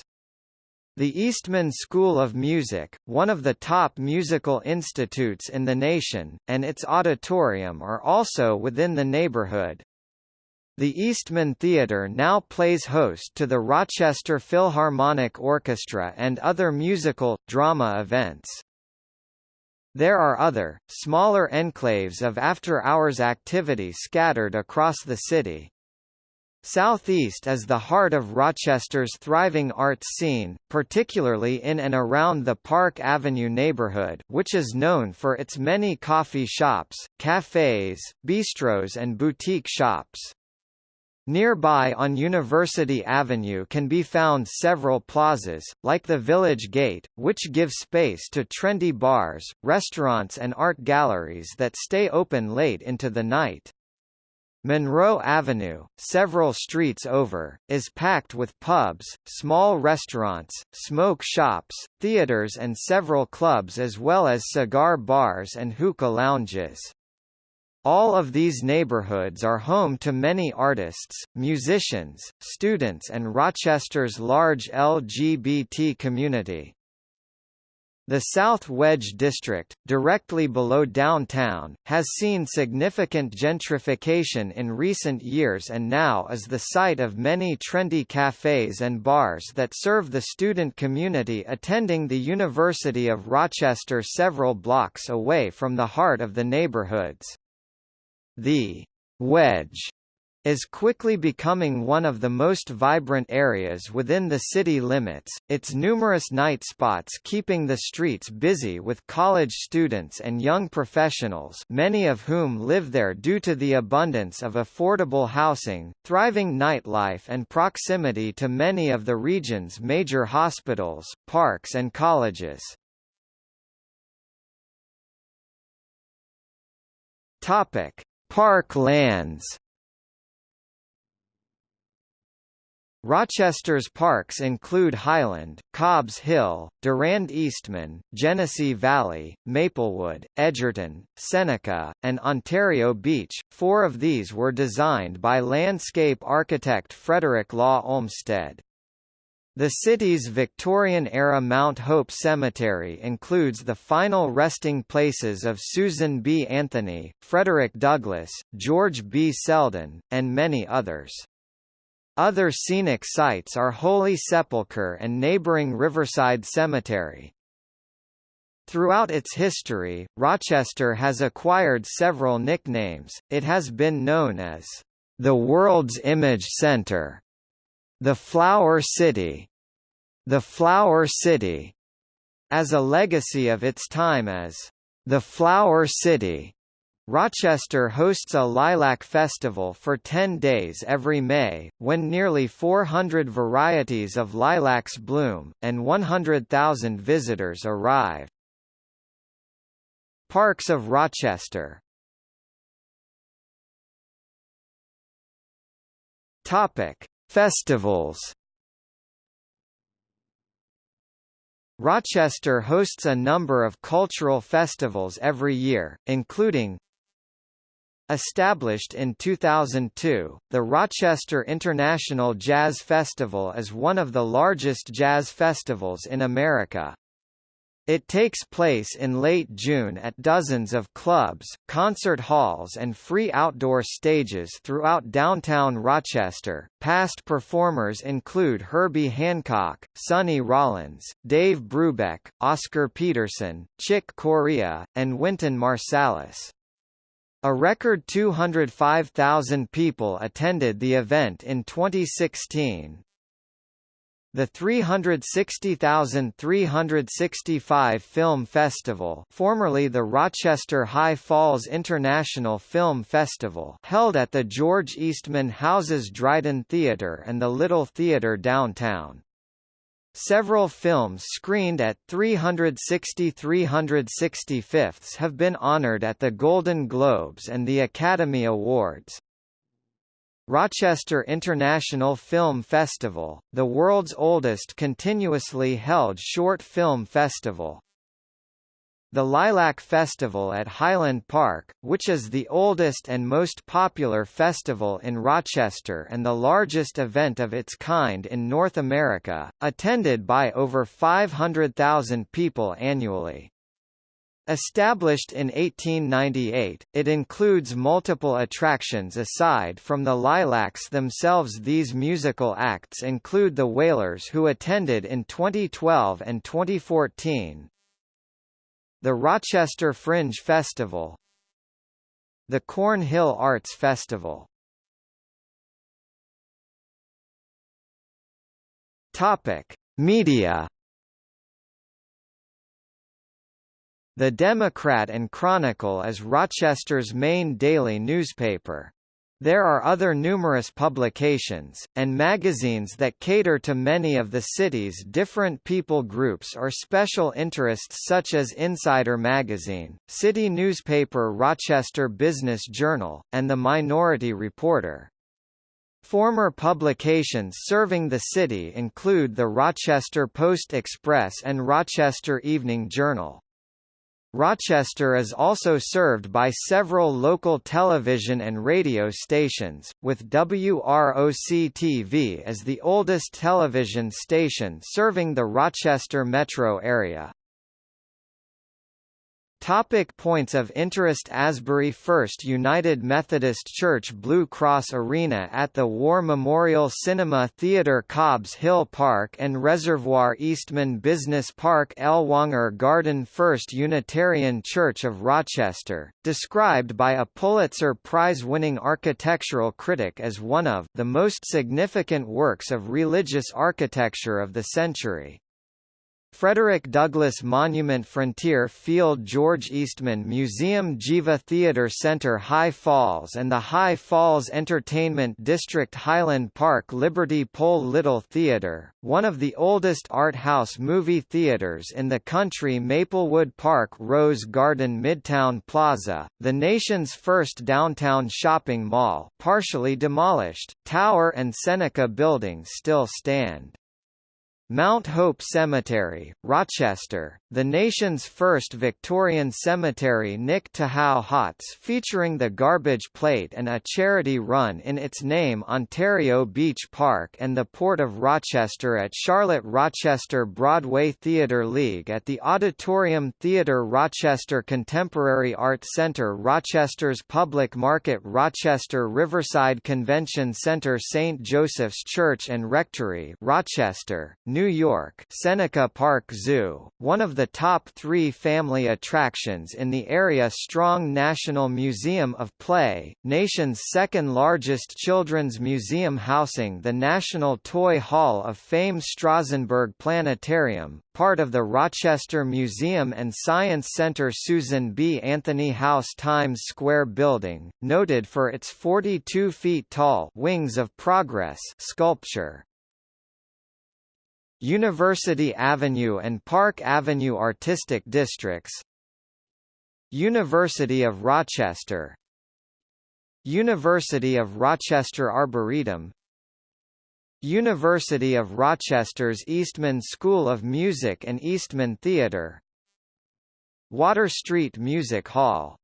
The Eastman School of Music, one of the top musical institutes in the nation, and its auditorium are also within the neighborhood. The Eastman Theatre now plays host to the Rochester Philharmonic Orchestra and other musical, drama events. There are other, smaller enclaves of after-hours activity scattered across the city. Southeast is the heart of Rochester's thriving arts scene, particularly in and around the Park Avenue neighborhood which is known for its many coffee shops, cafes, bistros and boutique shops. Nearby on University Avenue can be found several plazas, like the Village Gate, which give space to trendy bars, restaurants and art galleries that stay open late into the night. Monroe Avenue, several streets over, is packed with pubs, small restaurants, smoke shops, theaters and several clubs as well as cigar bars and hookah lounges. All of these neighborhoods are home to many artists, musicians, students and Rochester's large LGBT community. The South Wedge district, directly below downtown, has seen significant gentrification in recent years and now is the site of many trendy cafes and bars that serve the student community attending the University of Rochester several blocks away from the heart of the neighborhoods. The Wedge is quickly becoming one of the most vibrant areas within the city limits, its numerous night spots keeping the streets busy with college students and young professionals many of whom live there due to the abundance of affordable housing, thriving nightlife and proximity to many of the region's major hospitals, parks and colleges. Park lands Rochester's parks include Highland, Cobbs Hill, Durand Eastman, Genesee Valley, Maplewood, Edgerton, Seneca, and Ontario Beach. Four of these were designed by landscape architect Frederick Law Olmsted. The city's Victorian-era Mount Hope Cemetery includes the final resting places of Susan B. Anthony, Frederick Douglass, George B. Selden, and many others. Other scenic sites are Holy Sepulchre and neighboring Riverside Cemetery. Throughout its history, Rochester has acquired several nicknames. It has been known as the World's Image Center, the Flour City, the Flower City, as a legacy of its time as the Flower City. Rochester hosts a lilac festival for 10 days every May, when nearly 400 varieties of lilacs bloom, and 100,000 visitors arrive. Parks of Rochester Topic: Festivals. Rochester hosts a number of cultural festivals every year, including Established in 2002, the Rochester International Jazz Festival is one of the largest jazz festivals in America. It takes place in late June at dozens of clubs, concert halls and free outdoor stages throughout downtown Rochester. Past performers include Herbie Hancock, Sonny Rollins, Dave Brubeck, Oscar Peterson, Chick Corea, and Wynton Marsalis. A record 205,000 people attended the event in 2016. The 360,365 Film Festival formerly the Rochester High Falls International Film Festival held at the George Eastman Houses Dryden Theatre and the Little Theatre downtown. Several films screened at 360 365 have been honored at the Golden Globes and the Academy Awards. Rochester International Film Festival, the world's oldest continuously held short film festival, the Lilac Festival at Highland Park, which is the oldest and most popular festival in Rochester and the largest event of its kind in North America, attended by over 500,000 people annually. Established in 1898, it includes multiple attractions aside from the Lilacs themselves These musical acts include the Wailers who attended in 2012 and 2014. The Rochester Fringe Festival The Cornhill Arts Festival Topic: Media The Democrat and Chronicle is Rochester's main daily newspaper. There are other numerous publications, and magazines that cater to many of the city's different people groups or special interests such as Insider Magazine, city newspaper Rochester Business Journal, and The Minority Reporter. Former publications serving the city include the Rochester Post-Express and Rochester Evening Journal. Rochester is also served by several local television and radio stations, with WROC-TV as the oldest television station serving the Rochester metro area. Topic points of interest Asbury First United Methodist Church Blue Cross Arena at the War Memorial Cinema Theatre Cobbs Hill Park and Reservoir Eastman Business Park Ellwanger Garden First Unitarian Church of Rochester, described by a Pulitzer Prize-winning architectural critic as one of the most significant works of religious architecture of the century. Frederick Douglass Monument Frontier Field George Eastman Museum Geva Theatre Center High Falls and the High Falls Entertainment District Highland Park Liberty Pole Little Theatre, one of the oldest art house movie theaters in the country Maplewood Park Rose Garden Midtown Plaza, the nation's first downtown shopping mall partially demolished, Tower and Seneca buildings still stand. Mount Hope Cemetery, Rochester, the nation's first Victorian cemetery Nick Tahou Hots featuring the garbage plate and a charity run in its name Ontario Beach Park and the Port of Rochester at Charlotte Rochester Broadway Theatre League at the Auditorium Theatre Rochester Contemporary Art Center Rochester's Public Market Rochester Riverside Convention Center St. Joseph's Church and Rectory Rochester, New York Seneca Park Zoo, one of the top three family attractions in the area Strong National Museum of Play, nation's second largest children's museum housing the National Toy Hall of Fame Strasenburgh Planetarium, part of the Rochester Museum and Science Center Susan B. Anthony House Times Square building, noted for its 42 feet tall Wings of Progress sculpture. University Avenue and Park Avenue Artistic Districts University of Rochester University of Rochester Arboretum University of Rochester's Eastman School of Music and Eastman Theatre Water Street Music Hall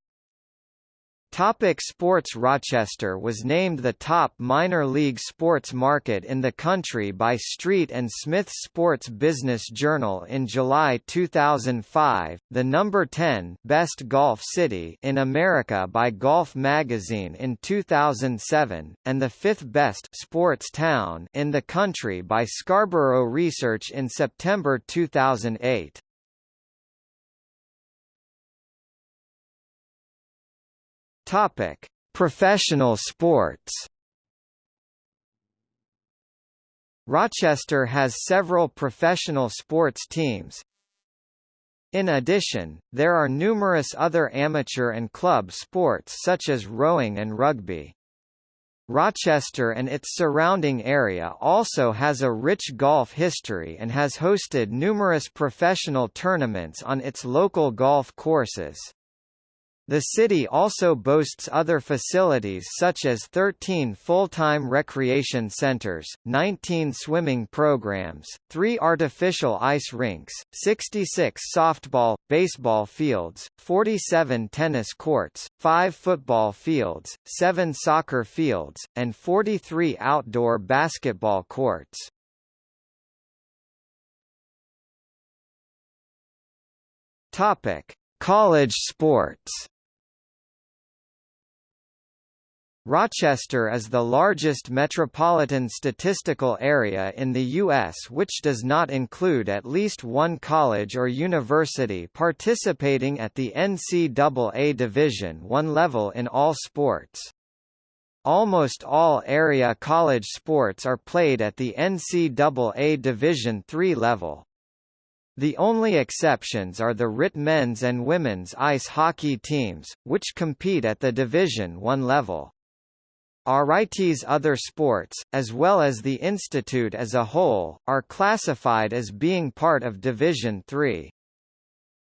Topic sports Rochester was named the top minor league sports market in the country by Street and Smith Sports Business Journal in July 2005, the number 10 best golf city in America by Golf Magazine in 2007, and the fifth best sports town in the country by Scarborough Research in September 2008. Topic: Professional sports. Rochester has several professional sports teams. In addition, there are numerous other amateur and club sports such as rowing and rugby. Rochester and its surrounding area also has a rich golf history and has hosted numerous professional tournaments on its local golf courses. The city also boasts other facilities such as 13 full-time recreation centers, 19 swimming programs, 3 artificial ice rinks, 66 softball, baseball fields, 47 tennis courts, 5 football fields, 7 soccer fields, and 43 outdoor basketball courts. Topic: College sports Rochester is the largest metropolitan statistical area in the U.S. which does not include at least one college or university participating at the NCAA Division I level in all sports. Almost all area college sports are played at the NCAA Division III level. The only exceptions are the RIT men's and women's ice hockey teams, which compete at the Division I level. RIT's other sports, as well as the institute as a whole, are classified as being part of Division III.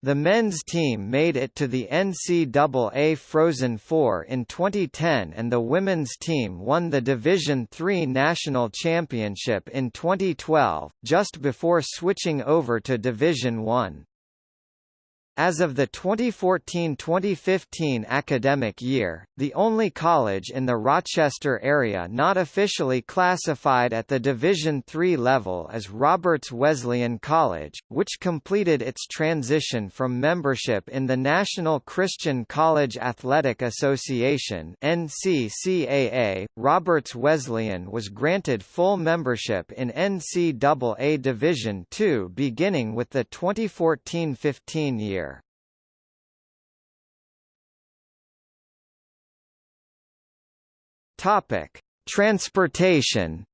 The men's team made it to the NCAA Frozen Four in 2010 and the women's team won the Division III National Championship in 2012, just before switching over to Division I. As of the 2014-2015 academic year, the only college in the Rochester area not officially classified at the Division III level is Roberts Wesleyan College, which completed its transition from membership in the National Christian College Athletic Association (NCCAA). Roberts Wesleyan was granted full membership in NCAA Division II beginning with the 2014-15 year. Topic: Transportation.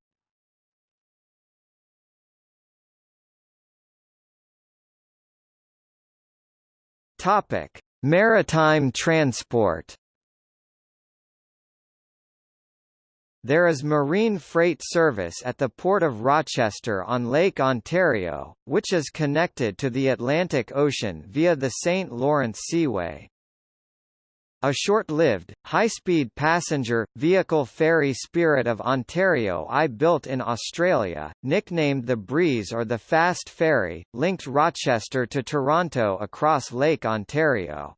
Topic: Maritime transport. There is marine freight service at the Port of Rochester on Lake Ontario, which is connected to the Atlantic Ocean via the St. Lawrence Seaway. A short-lived, high-speed passenger, vehicle ferry Spirit of Ontario I built in Australia, nicknamed the Breeze or the Fast Ferry, linked Rochester to Toronto across Lake Ontario.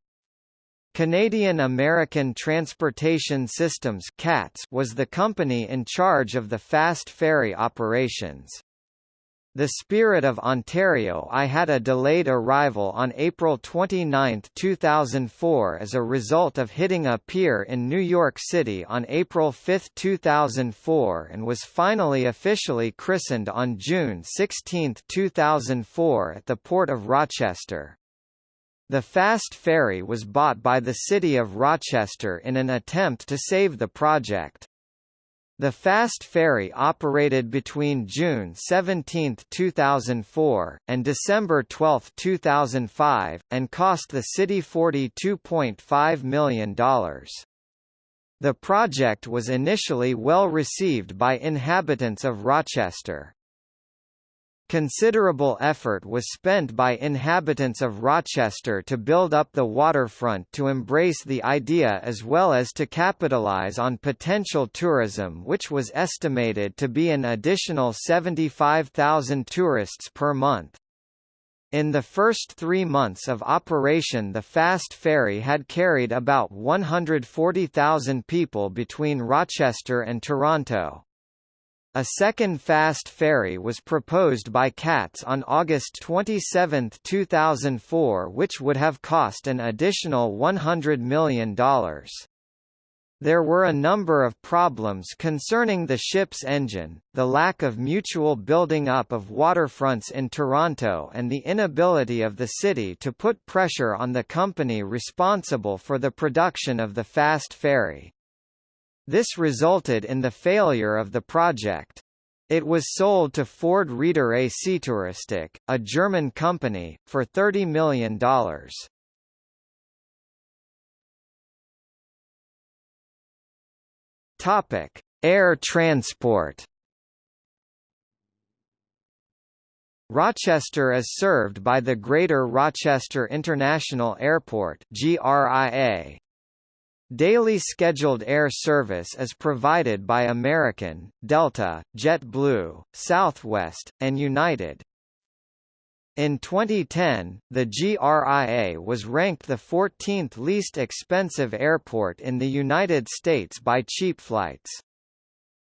Canadian American Transportation Systems was the company in charge of the fast ferry operations. The Spirit of Ontario I had a delayed arrival on April 29, 2004 as a result of hitting a pier in New York City on April 5, 2004 and was finally officially christened on June 16, 2004 at the Port of Rochester. The fast ferry was bought by the city of Rochester in an attempt to save the project. The fast ferry operated between June 17, 2004, and December 12, 2005, and cost the city $42.5 million. The project was initially well received by inhabitants of Rochester. Considerable effort was spent by inhabitants of Rochester to build up the waterfront to embrace the idea as well as to capitalize on potential tourism which was estimated to be an additional 75,000 tourists per month. In the first three months of operation the fast ferry had carried about 140,000 people between Rochester and Toronto. A second fast ferry was proposed by CATS on August 27, 2004 which would have cost an additional $100 million. There were a number of problems concerning the ship's engine, the lack of mutual building up of waterfronts in Toronto and the inability of the city to put pressure on the company responsible for the production of the fast ferry. This resulted in the failure of the project. It was sold to Ford Reeder AC Touristic, a German company, for $30 million. Topic: Air transport. Rochester is served by the Greater Rochester International Airport (GRIA). Daily scheduled air service is provided by American, Delta, JetBlue, Southwest, and United. In 2010, the GRIA was ranked the 14th least expensive airport in the United States by cheap flights.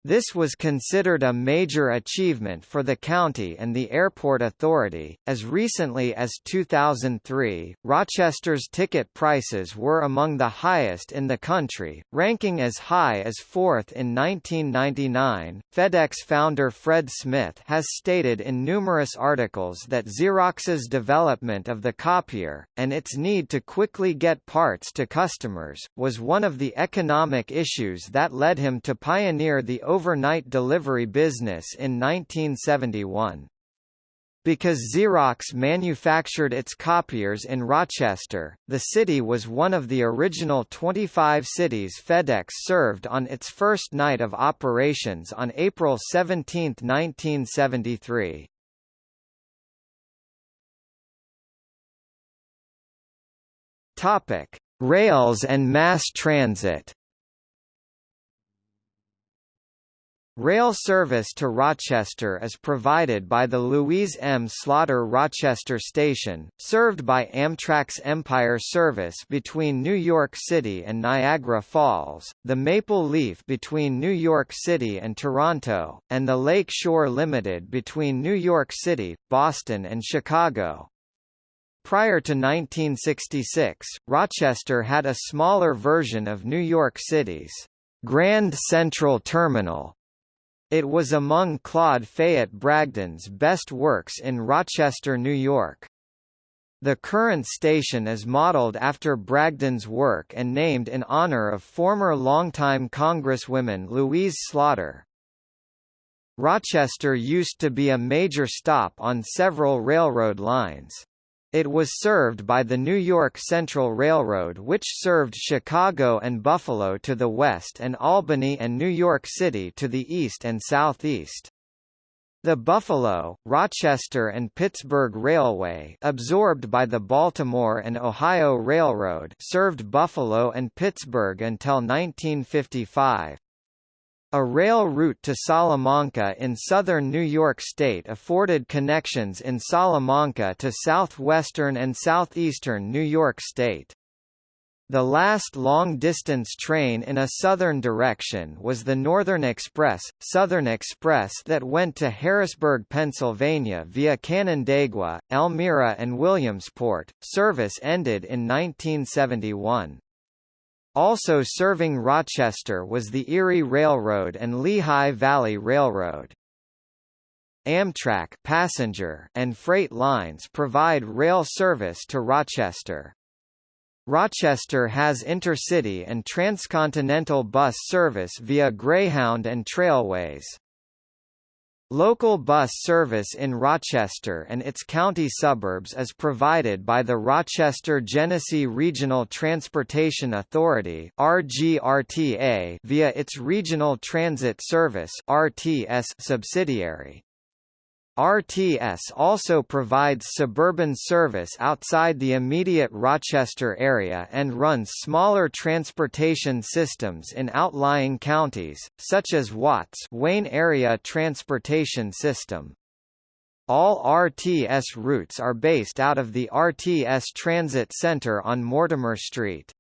This was considered a major achievement for the county and the airport authority. As recently as 2003, Rochester's ticket prices were among the highest in the country, ranking as high as fourth in 1999. FedEx founder Fred Smith has stated in numerous articles that Xerox's development of the copier, and its need to quickly get parts to customers, was one of the economic issues that led him to pioneer the overnight delivery business in 1971. Because Xerox manufactured its copiers in Rochester, the city was one of the original 25 cities FedEx served on its first night of operations on April 17, 1973. Topic: Rails and mass transit. Rail service to Rochester is provided by the Louise M. Slaughter Rochester Station, served by Amtrak's Empire service between New York City and Niagara Falls, the Maple Leaf between New York City and Toronto, and the Lake Shore Limited between New York City, Boston and Chicago. Prior to 1966, Rochester had a smaller version of New York City's Grand Central Terminal, it was among Claude Fayette Bragdon's best works in Rochester, New York. The current station is modeled after Bragdon's work and named in honor of former longtime Congresswoman Louise Slaughter. Rochester used to be a major stop on several railroad lines. It was served by the New York Central Railroad which served Chicago and Buffalo to the west and Albany and New York City to the east and southeast. The Buffalo, Rochester and Pittsburgh Railway absorbed by the Baltimore and Ohio Railroad served Buffalo and Pittsburgh until 1955. A rail route to Salamanca in southern New York State afforded connections in Salamanca to southwestern and southeastern New York State. The last long-distance train in a southern direction was the Northern Express, Southern Express that went to Harrisburg, Pennsylvania via Canandaigua, Elmira and Williamsport. Service ended in 1971. Also serving Rochester was the Erie Railroad and Lehigh Valley Railroad. Amtrak passenger and freight lines provide rail service to Rochester. Rochester has intercity and transcontinental bus service via Greyhound and Trailways. Local bus service in Rochester and its county suburbs is provided by the Rochester-Genesee Regional Transportation Authority (RGRTA) via its Regional Transit Service (RTS) subsidiary. RTS also provides suburban service outside the immediate Rochester area and runs smaller transportation systems in outlying counties, such as Watts Wayne Area Transportation System. All RTS routes are based out of the RTS Transit Center on Mortimer Street.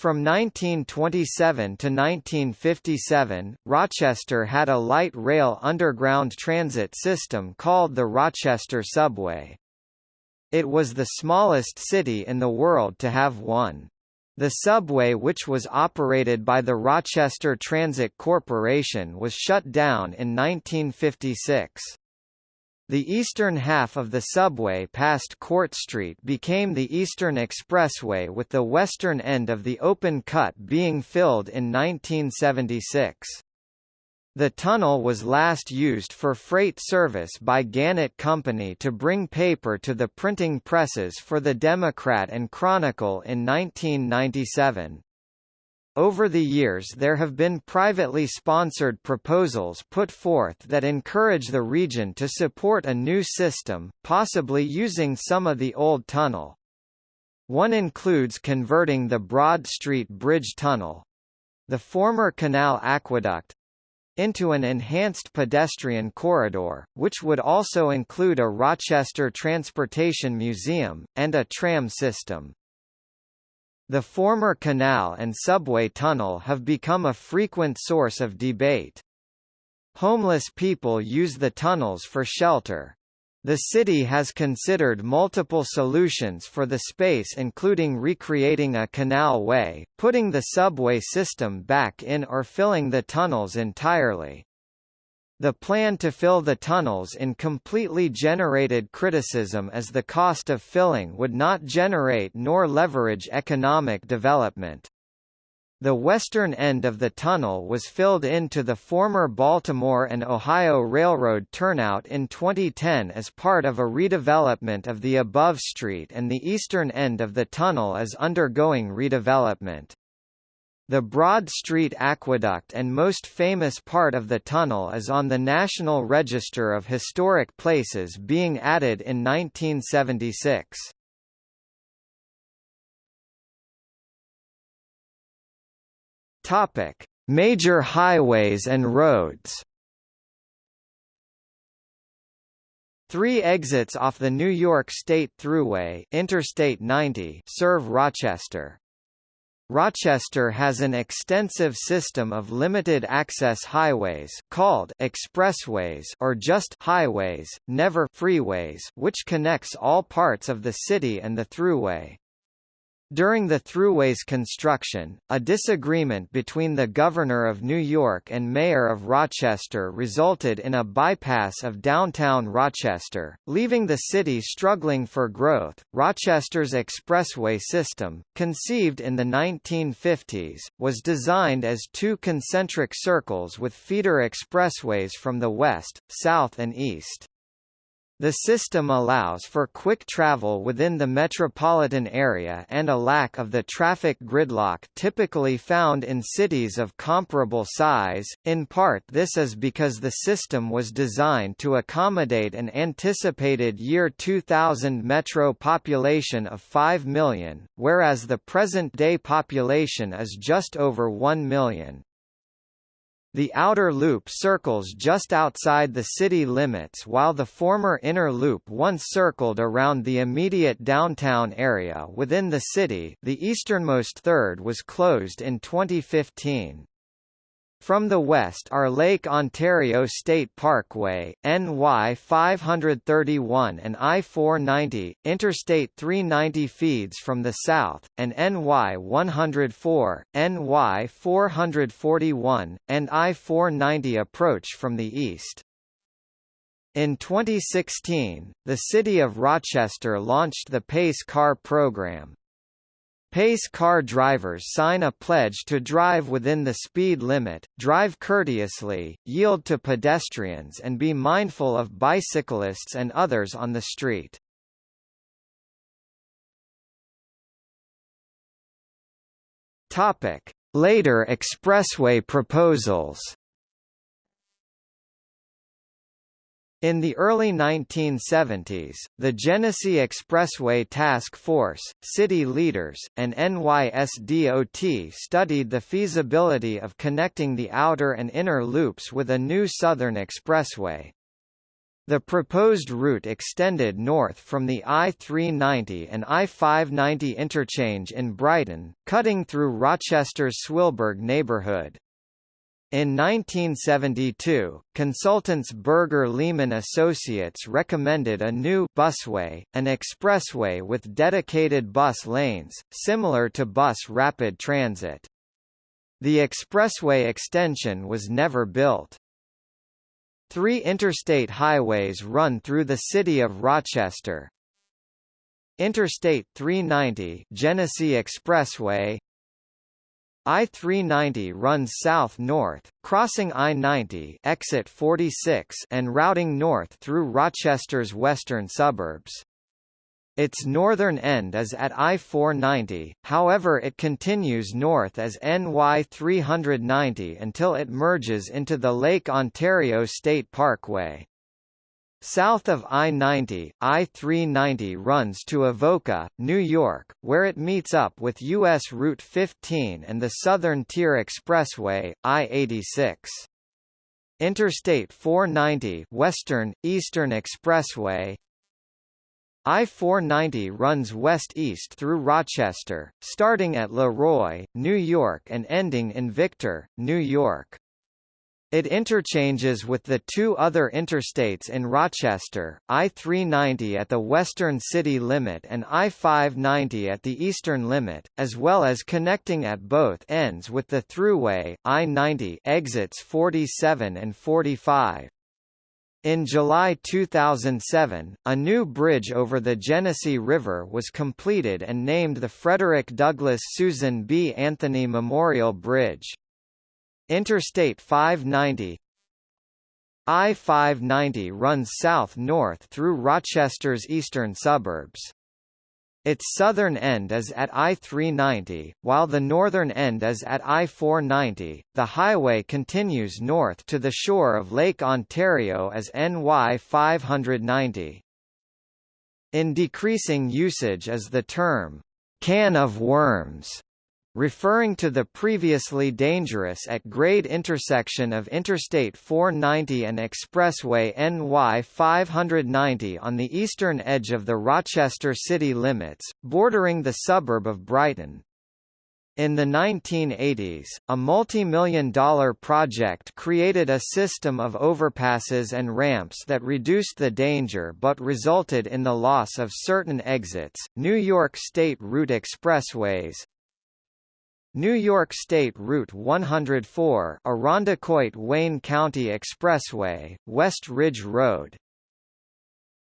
From 1927 to 1957, Rochester had a light rail underground transit system called the Rochester Subway. It was the smallest city in the world to have one. The subway which was operated by the Rochester Transit Corporation was shut down in 1956. The eastern half of the subway past Court Street became the Eastern Expressway with the western end of the open cut being filled in 1976. The tunnel was last used for freight service by Gannett Company to bring paper to the printing presses for the Democrat and Chronicle in 1997. Over the years there have been privately sponsored proposals put forth that encourage the region to support a new system, possibly using some of the old tunnel. One includes converting the Broad Street Bridge Tunnel—the former Canal Aqueduct, into an enhanced pedestrian corridor, which would also include a Rochester Transportation Museum, and a tram system. The former canal and subway tunnel have become a frequent source of debate. Homeless people use the tunnels for shelter. The city has considered multiple solutions for the space including recreating a canal way, putting the subway system back in or filling the tunnels entirely. The plan to fill the tunnels in completely generated criticism as the cost of filling would not generate nor leverage economic development. The western end of the tunnel was filled into the former Baltimore and Ohio Railroad turnout in 2010 as part of a redevelopment of the above street and the eastern end of the tunnel is undergoing redevelopment. The Broad Street Aqueduct and most famous part of the tunnel is on the National Register of Historic Places being added in 1976. Topic: Major highways and roads. Three exits off the New York State Thruway Interstate 90 serve Rochester. Rochester has an extensive system of limited-access highways called expressways or just highways, never freeways which connects all parts of the city and the thruway. During the Thruway's construction, a disagreement between the Governor of New York and Mayor of Rochester resulted in a bypass of downtown Rochester, leaving the city struggling for growth. Rochester's expressway system, conceived in the 1950s, was designed as two concentric circles with feeder expressways from the west, south and east. The system allows for quick travel within the metropolitan area and a lack of the traffic gridlock typically found in cities of comparable size. In part, this is because the system was designed to accommodate an anticipated year 2000 metro population of 5 million, whereas the present-day population is just over 1 million. The outer loop circles just outside the city limits while the former inner loop once circled around the immediate downtown area within the city the easternmost third was closed in 2015. From the west are Lake Ontario State Parkway, NY 531 and I-490, Interstate 390 feeds from the south, and NY 104, NY 441, and I-490 approach from the east. In 2016, the City of Rochester launched the PACE car program, Pace car drivers sign a pledge to drive within the speed limit, drive courteously, yield to pedestrians and be mindful of bicyclists and others on the street. Later expressway proposals In the early 1970s, the Genesee Expressway Task Force, city leaders, and NYSDOT studied the feasibility of connecting the outer and inner loops with a new southern expressway. The proposed route extended north from the I-390 and I-590 interchange in Brighton, cutting through Rochester's Swillburg neighborhood. In 1972, consultants Berger Lehman Associates recommended a new busway, an expressway with dedicated bus lanes, similar to bus rapid transit. The expressway extension was never built. Three interstate highways run through the city of Rochester. Interstate 390 Genesee Expressway I-390 runs south-north, crossing I-90 exit 46 and routing north through Rochester's western suburbs. Its northern end is at I-490, however it continues north as NY 390 until it merges into the Lake Ontario State Parkway. South of I-90, I-390 runs to Avoca, New York, where it meets up with U.S. Route 15 and the Southern Tier Expressway, I-86. Interstate 490 Western, Eastern Expressway I-490 runs west-east through Rochester, starting at Le Roy, New York and ending in Victor, New York. It interchanges with the two other interstates in Rochester, I-390 at the western city limit and I-590 at the eastern limit, as well as connecting at both ends with the thruway, I-90 exits 47 and 45. In July 2007, a new bridge over the Genesee River was completed and named the Frederick Douglass Susan B. Anthony Memorial Bridge. Interstate 590 I-590 runs south-north through Rochester's eastern suburbs. Its southern end is at I-390, while the northern end is at I-490. The highway continues north to the shore of Lake Ontario as NY 590. In decreasing usage is the term, can of worms, referring to the previously dangerous at-grade intersection of Interstate 490 and Expressway NY 590 on the eastern edge of the Rochester city limits, bordering the suburb of Brighton. In the 1980s, a multi-million dollar project created a system of overpasses and ramps that reduced the danger but resulted in the loss of certain exits. New York State Route Expressways, New York State Route 104 Irondequoit Wayne County Expressway, West Ridge Road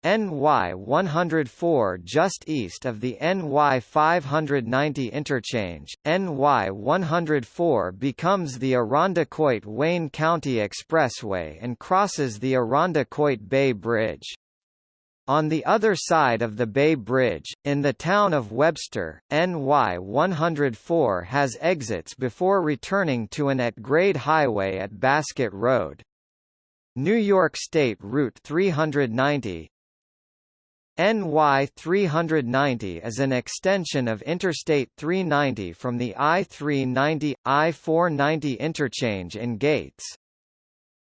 NY 104 just east of the NY 590 interchange, NY 104 becomes the Irondequoit Wayne County Expressway and crosses the Irondequoit Bay Bridge. On the other side of the Bay Bridge, in the town of Webster, NY 104 has exits before returning to an at-grade highway at Basket Road. New York State Route 390, NY 390 is an extension of Interstate 390 from the I-390, I-490 interchange in Gates.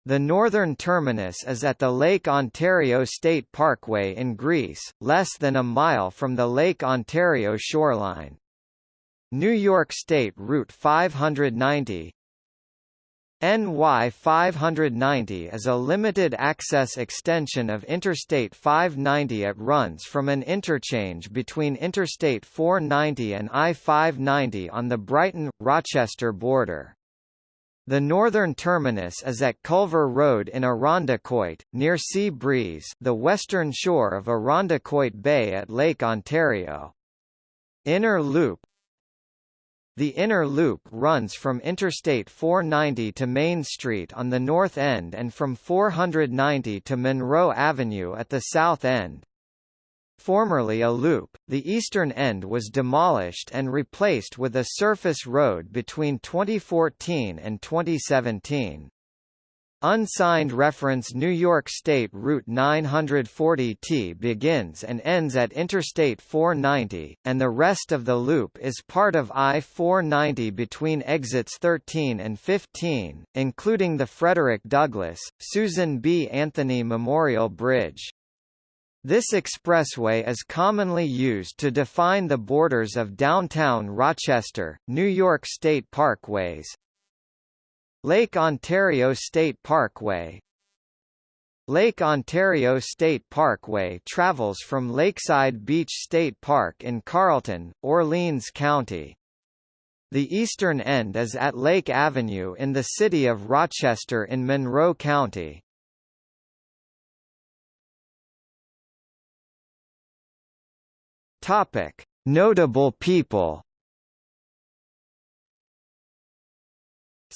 The northern terminus is at the Lake Ontario State Parkway in Greece, less than a mile from the Lake Ontario shoreline. New York State Route 590, NY 590 is a limited-access extension of Interstate 590 It runs from an interchange between Interstate 490 and I-590 on the Brighton-Rochester border. The northern terminus is at Culver Road in Irondequoit, near Sea Breeze the western shore of Irondequoit Bay at Lake Ontario. Inner Loop the inner loop runs from Interstate 490 to Main Street on the north end and from 490 to Monroe Avenue at the south end. Formerly a loop, the eastern end was demolished and replaced with a surface road between 2014 and 2017. Unsigned reference New York State Route 940T begins and ends at Interstate 490, and the rest of the loop is part of I-490 between exits 13 and 15, including the Frederick Douglass, Susan B. Anthony Memorial Bridge. This expressway is commonly used to define the borders of downtown Rochester, New York State parkways, Lake Ontario State Parkway Lake Ontario State Parkway travels from Lakeside Beach State Park in Carlton, Orleans County. The eastern end is at Lake Avenue in the city of Rochester in Monroe County. Topic: Notable people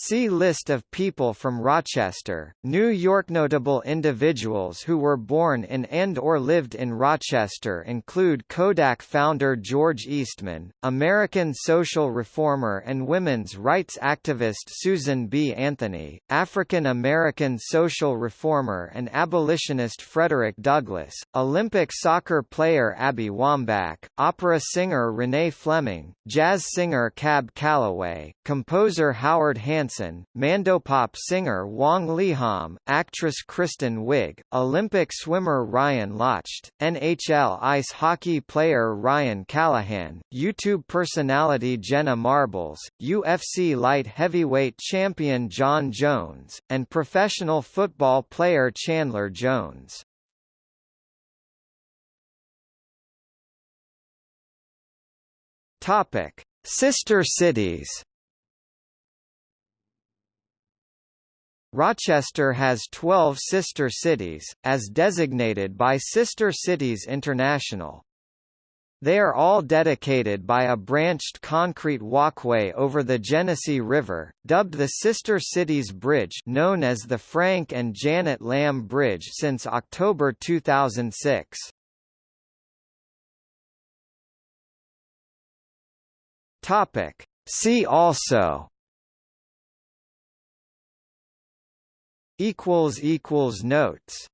See List of people from Rochester, New York. Notable individuals who were born in and or lived in Rochester include Kodak founder George Eastman, American social reformer and women's rights activist Susan B. Anthony, African American social reformer and abolitionist Frederick Douglass, Olympic soccer player Abby Wambach, opera singer Renee Fleming, jazz singer Cab Calloway, composer Howard Hanson Hansen, Mandopop singer Wang Leehom, actress Kristen Wiig, Olympic swimmer Ryan Lochte, NHL ice hockey player Ryan Callahan, YouTube personality Jenna Marbles, UFC light heavyweight champion Jon Jones, and professional football player Chandler Jones. Topic: Sister cities. Rochester has 12 sister cities, as designated by Sister Cities International. They are all dedicated by a branched concrete walkway over the Genesee River, dubbed the Sister Cities Bridge known as the Frank and Janet Lamb Bridge since October 2006. See also equals equals notes